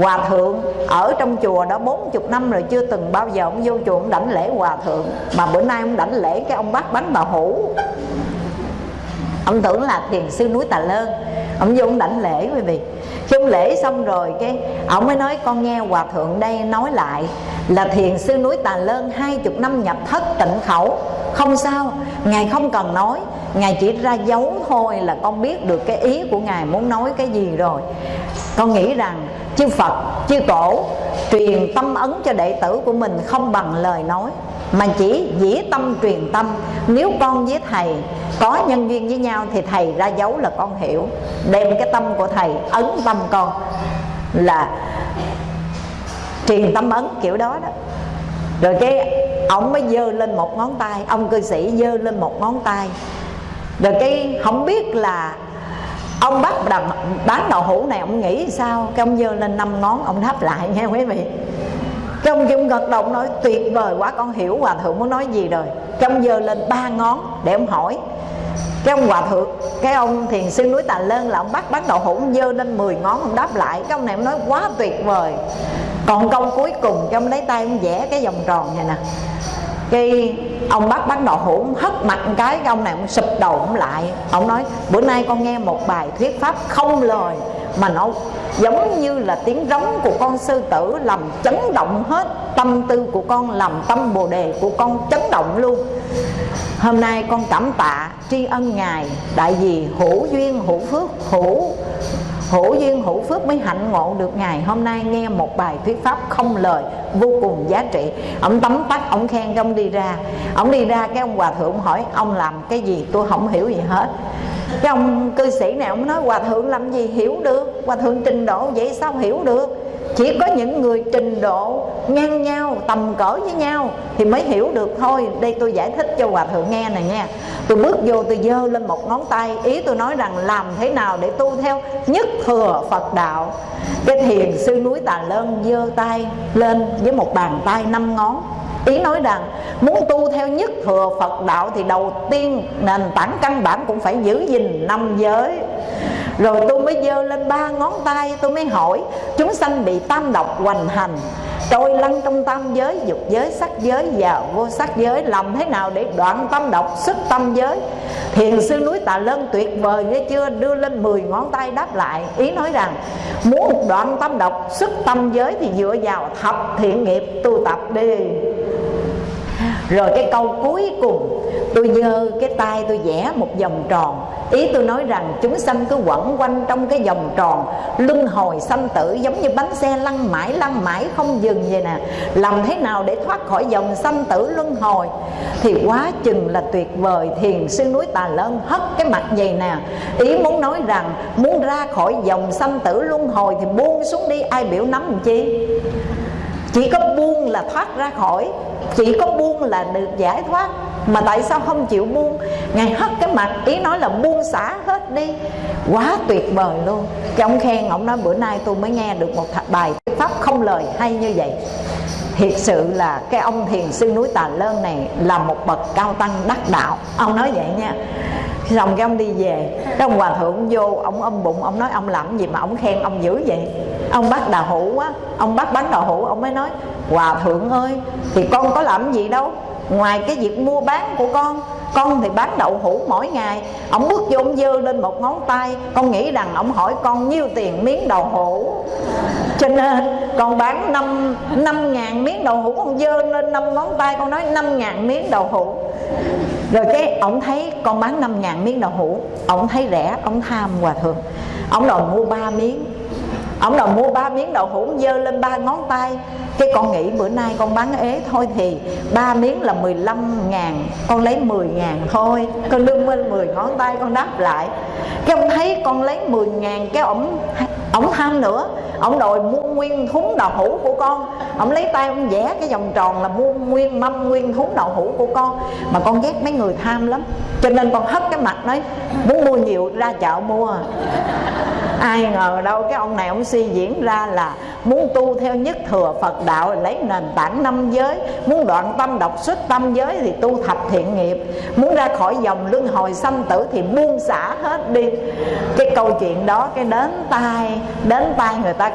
Hòa thượng, ở trong chùa đó 40 năm rồi, chưa từng bao giờ ông vô chùa ông đảnh lễ hòa thượng. Mà bữa nay ông đảnh lễ cái ông bác bánh bà hủ ông tưởng là thiền sư núi tà lơn ông vô ông đảnh lễ quý vị. Khi ông lễ xong rồi, cái ông mới nói, con nghe hòa thượng đây nói lại là thiền sư núi tà lơn hai chục năm nhập thất tịnh khẩu. Không sao, ngài không cần nói. Ngài chỉ ra dấu thôi là con biết được cái ý của ngài muốn nói cái gì rồi. Con nghĩ rằng chư phật, chư tổ truyền tâm ấn cho đệ tử của mình không bằng lời nói mà chỉ dĩ tâm truyền tâm. Nếu con với thầy có nhân duyên với nhau thì thầy ra dấu là con hiểu. Đem cái tâm của thầy ấn tâm con là truyền tâm ấn kiểu đó đó. Rồi cái ông mới dơ lên một ngón tay, ông cư sĩ dơ lên một ngón tay. Rồi cái không biết là ông bắt đằng bán đậu hũ này, ông nghĩ sao? Cái ông dơ lên năm ngón, ông đáp lại nghe quý vị cái ông gật đầu nói, tuyệt vời quá, con hiểu hòa thượng muốn nói gì rồi. Trong giờ lên ba ngón để ông hỏi. Cái ông hòa thượng, cái ông thiền sư núi tà lơn là ông bắt bắt đầu hỗn dơ lên 10 ngón, ông đáp lại. Cái ông này ông nói, quá tuyệt vời. Còn câu cuối cùng, cái ông lấy tay ông vẽ cái vòng tròn này nè. Cái ông bắt bắt đầu hỗn, hất mặt cái cái ông này ông sụp đầu ông lại. Ông nói, bữa nay con nghe một bài thuyết pháp không lời mà nó giống như là tiếng rống của con sư tử làm chấn động hết tâm tư của con, làm tâm bồ đề của con chấn động luôn. Hôm nay con cảm tạ tri ân ngài, đại vì hữu duyên, hữu phước, hữu hữu duyên, hữu phước mới hạnh ngộ được ngày hôm nay nghe một bài thuyết pháp không lời, vô cùng giá trị. Ông tấm tắt ông khen cái ông đi ra. Ông đi ra cái ông hòa thượng hỏi, ông làm cái gì? Tôi không hiểu gì hết. Cái ông cư sĩ này ông nói, hòa thượng làm gì hiểu được? Hòa thượng trình độ vậy sao hiểu được? Chỉ có những người trình độ ngang nhau, tầm cỡ với nhau thì mới hiểu được thôi. Đây tôi giải thích cho hòa thượng nghe này nha. Tôi bước vô, tôi giơ lên một ngón tay. Ý tôi nói rằng làm thế nào để tu theo nhất thừa phật đạo? Cái thiền sư núi tà lơn giơ tay lên với một bàn tay năm ngón. Ý nói rằng muốn tu theo nhất thừa phật đạo thì đầu tiên nền tảng căn bản cũng phải giữ gìn năm giới rồi tôi mới giơ lên ba ngón tay, tôi mới hỏi, chúng sanh bị tam độc hoành hành, trôi lăn trong tam giới, dục giới, sắc giới và vô sắc giới, làm thế nào để đoạn tâm độc xuất tâm giới? Thiền sư núi tà lân tuyệt vời, nghe chưa? Đưa lên 10 ngón tay đáp lại, ý nói rằng, muốn đoạn tâm độc xuất tâm giới thì dựa vào thập thiện nghiệp tu tập đi rồi cái câu cuối cùng, tôi giơ cái tay tôi vẽ một vòng tròn. Ý tôi nói rằng chúng sanh cứ quẩn quanh trong cái vòng tròn, luân hồi sanh tử, giống như bánh xe lăn mãi lăn mãi không dừng vậy nè. Làm thế nào để thoát khỏi dòng sanh tử, luân hồi? Thì quá chừng là tuyệt vời, thiền sư núi tà lơn hất cái mặt vậy nè. Ý muốn nói rằng, muốn ra khỏi dòng sanh tử, luân hồi thì buông xuống đi, ai biểu nắm làm chi? Chỉ có buông là thoát ra khỏi, chỉ có buông là được giải thoát. Mà tại sao không chịu buông? Ngài hất cái mặt, ý nói là buông xả hết đi. Quá tuyệt vời luôn. Cái ông khen, ông nói bữa nay tôi mới nghe được một bài thuyết pháp không lời hay như vậy. Thiệt sự là cái ông thiền sư núi tà lơn này là một bậc cao tăng đắc đạo. Ông nói vậy nha. Xong cái ông đi về, cái ông hòa thượng vô, ông ôm bụng, ông nói ông làm gì mà ông khen ông dữ vậy? Ông bắt đào hữu á ông bắt bán đào hữu, ông mới nói, hòa thượng ơi, thì con có làm gì đâu? Ngoài cái việc mua bán của con con thì bán đậu hũ mỗi ngày. Ông bước vô, ông dơ lên một ngón tay, con nghĩ rằng ông hỏi con nhiêu tiền miếng đậu hũ. Cho nên, con bán năm năm ngàn miếng đậu hũ, con dơ lên năm ngón tay, con nói năm ngàn miếng đậu hũ. Rồi cái, ông thấy con bán năm ngàn miếng đậu hũ, ông thấy rẻ, ông tham hòa thượng. Ông đòi mua ba miếng ông đòi mua ba miếng đậu hũ, dơ lên ba ngón tay. Cái con nghĩ bữa nay con bán ế thôi thì ba miếng là 15 ngàn, con lấy 10 ngàn thôi. Con đưa lên 10 ngón tay con đáp lại. Cái ông thấy con lấy 10 ngàn, cái ổng ổng tham nữa. Ổng đòi mua nguyên thúng đậu hũ của con. Ổng lấy tay ông vẽ cái vòng tròn là mua nguyên mâm nguyên thúng đậu hũ của con. Mà con ghét mấy người tham lắm. Cho nên con hất cái mặt nói muốn mua nhiều, ra chợ mua. Ai ngờ đâu cái ông này ông suy diễn ra là muốn tu theo nhất thừa phật đạo, lấy nền tảng năm giới. Muốn đoạn tâm độc xuất tâm giới thì tu thập thiện nghiệp. Muốn ra khỏi dòng luân hồi sanh tử thì buông xả hết đi. Cái câu chuyện đó, cái đến tai đến tai người ta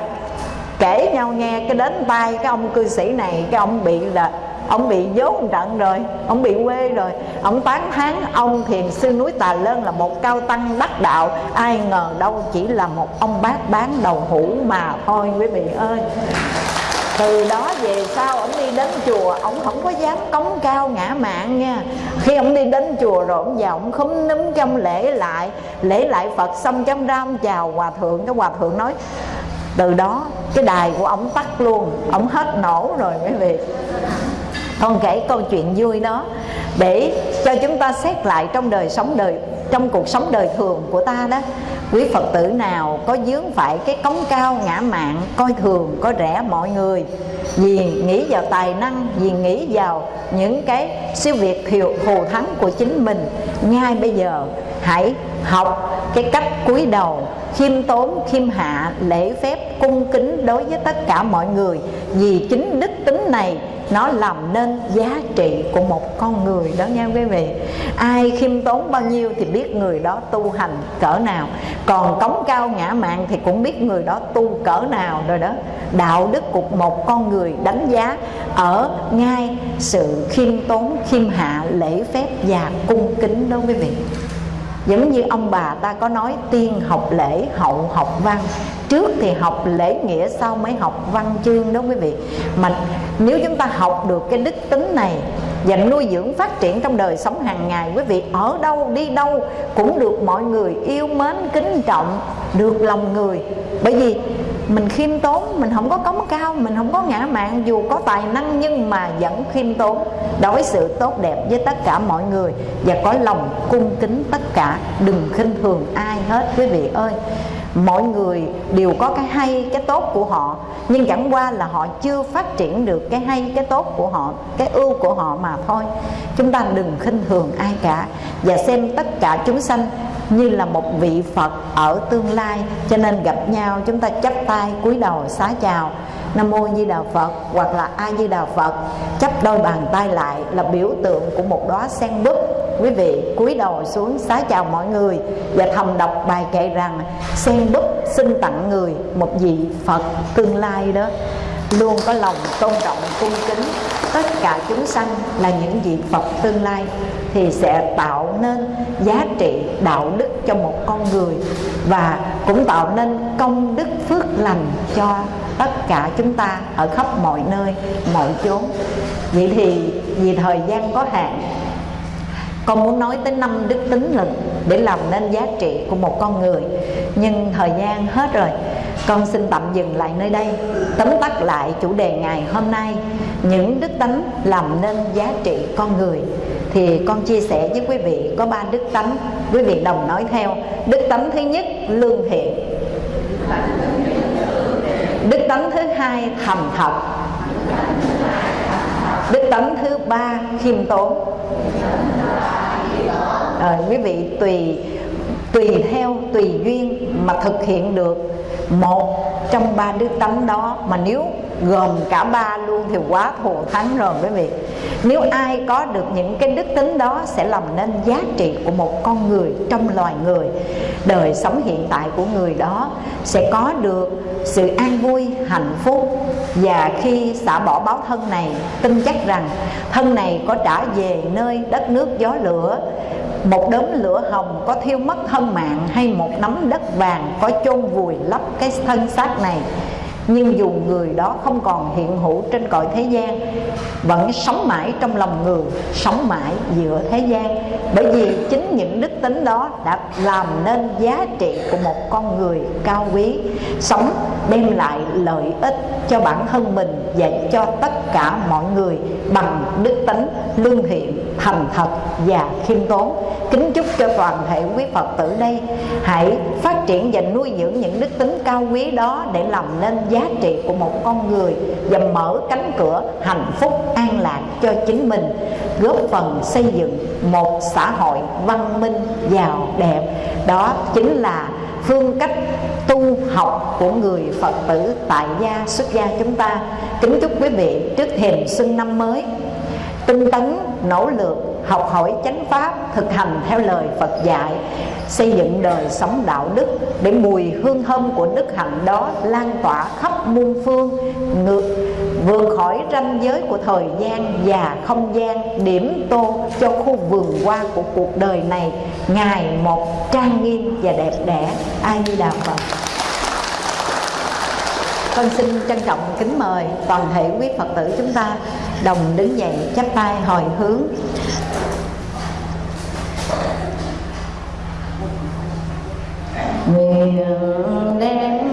kể nhau nghe cái đến tay cái ông cư sĩ này, cái ông bị là, ông bị dốt một trận rồi, ông bị quê rồi. Ông tán thán, ông thiền sư núi tà lơn là một cao tăng đắc đạo. Ai ngờ đâu chỉ là một ông bác bán đầu hũ mà thôi, quý vị ơi từ đó về sau ông đi đến chùa ông không có dám cống cao ngã mạng nha. Khi ông đi đến chùa rồi ông vào ông khúm núm trong lễ lại lễ lại phật xong trong ram chào hòa thượng, cái hòa thượng nói, từ đó cái đài của ông tắt luôn ông hết nổ rồi quý vị. Con kể câu chuyện vui đó để cho chúng ta xét lại trong đời sống đời, trong cuộc sống đời thường của ta đó quý phật tử nào có dướng phải cái cống cao ngã mạng coi thường, có rẻ mọi người. Vì nghĩ vào tài năng, vì nghĩ vào những cái siêu việt thiệu thù thắng của chính mình, ngay bây giờ hãy học cái cách cúi đầu, khiêm tốn, khiêm hạ, lễ phép, cung kính đối với tất cả mọi người. Vì chính đức tính này nó làm nên giá trị của một con người đó nha quý vị. Ai khiêm tốn bao nhiêu thì biết người đó tu hành cỡ nào. Còn cống cao ngã mạng thì cũng biết người đó tu cỡ nào rồi đó. Đạo đức của một con người đánh giá ở ngay sự khiêm tốn, khiêm hạ, lễ phép và cung kính đó quý vị giống như ông bà ta có nói, tiên học lễ, hậu học văn. Trước thì học lễ nghĩa, sau mới học văn chương đó quý vị. Mà nếu chúng ta học được cái đức tính này và nuôi dưỡng phát triển trong đời sống hàng ngày, quý vị, ở đâu đi đâu cũng được mọi người yêu mến, kính trọng, được lòng người. Bởi vì mình khiêm tốn, mình không có cống cao, mình không có ngã mạn, dù có tài năng nhưng mà vẫn khiêm tốn. Đối xử tốt đẹp với tất cả mọi người và có lòng cung kính tất cả, đừng khinh thường ai hết, quý vị ơi mọi người đều có cái hay, cái tốt của họ, nhưng chẳng qua là họ chưa phát triển được cái hay, cái tốt của họ, cái ưu của họ mà thôi. Chúng ta đừng khinh thường ai cả và xem tất cả chúng sanh như là một vị Phật ở tương lai. Cho nên gặp nhau, chúng ta chắp tay, cúi đầu, xá chào. Nam Mô Di Đà Phật hoặc là A Di Đà Phật, chắp đôi bàn tay lại là biểu tượng của một đóa sen búp quý vị cúi đầu xuống xá chào mọi người và thầm đọc bài kệ rằng, sen búp xin tặng người một vị Phật tương lai đó. Luôn có lòng tôn trọng, cung kính tất cả chúng sanh là những vị Phật tương lai thì sẽ tạo nên giá trị đạo đức cho một con người và cũng tạo nên công đức phước lành cho tất cả chúng ta ở khắp mọi nơi, mọi chốn. Vậy thì vì thời gian có hạn con muốn nói tới năm đức tính lực để làm nên giá trị của một con người. Nhưng thời gian hết rồi, con xin tạm dừng lại nơi đây, tóm tắt lại chủ đề ngày hôm nay. Những đức tánh làm nên giá trị con người. Thì con chia sẻ với quý vị có ba đức tánh. Quý vị đồng nói theo. Đức tánh thứ nhất, lương thiện. Đức tánh thứ hai, thành thật. Đức tánh thứ ba, khiêm tốn à, quý vị tùy tùy theo tùy duyên mà thực hiện được một trong ba đức tánh đó. Mà nếu gồm cả ba luôn thì quá thù thắng rồi quý vị. Nếu ai có được những cái đức tính đó sẽ làm nên giá trị của một con người trong loài người. Đời sống hiện tại của người đó sẽ có được sự an vui hạnh phúc. Và khi xả bỏ báo thân này tin chắc rằng thân này có trả về nơi đất nước gió lửa một đốm lửa hồng có thiêu mất thân mạng hay một nắm đất vàng có chôn vùi lấp cái thân xác này. Nhưng dù người đó không còn hiện hữu trên cõi thế gian, vẫn sống mãi trong lòng người, sống mãi giữa thế gian. Bởi vì chính những đức tính đó đã làm nên giá trị của một con người cao quý, sống đem lại lợi ích cho bản thân mình và cho tất cả mọi người bằng đức tính lương thiện thành thật và khiêm tốn. Kính chúc cho toàn thể quý phật tử đây hãy phát triển và nuôi dưỡng những đức tính cao quý đó để làm nên giá trị của một con người và mở cánh cửa hạnh phúc an lạc cho chính mình, góp phần xây dựng một xã hội văn minh giàu đẹp. Đó chính là phương cách tu học của người Phật tử tại gia xuất gia chúng ta. Kính chúc quý vị trước thềm xuân năm mới tinh tấn nỗ lực học hỏi chánh pháp, thực hành theo lời Phật dạy, xây dựng đời sống đạo đức để mùi hương thơm của đức hạnh đó lan tỏa khắp muôn phương, ngược, vượt khỏi ranh giới của thời gian và không gian, điểm tô cho khu vườn hoa của cuộc đời này. Ngày một trang nghiêm và đẹp đẽ. Ai đi đà phật. Con xin trân trọng kính mời toàn thể quý phật tử chúng ta đồng đứng dậy chắp tay hồi hướng. Nguyện đem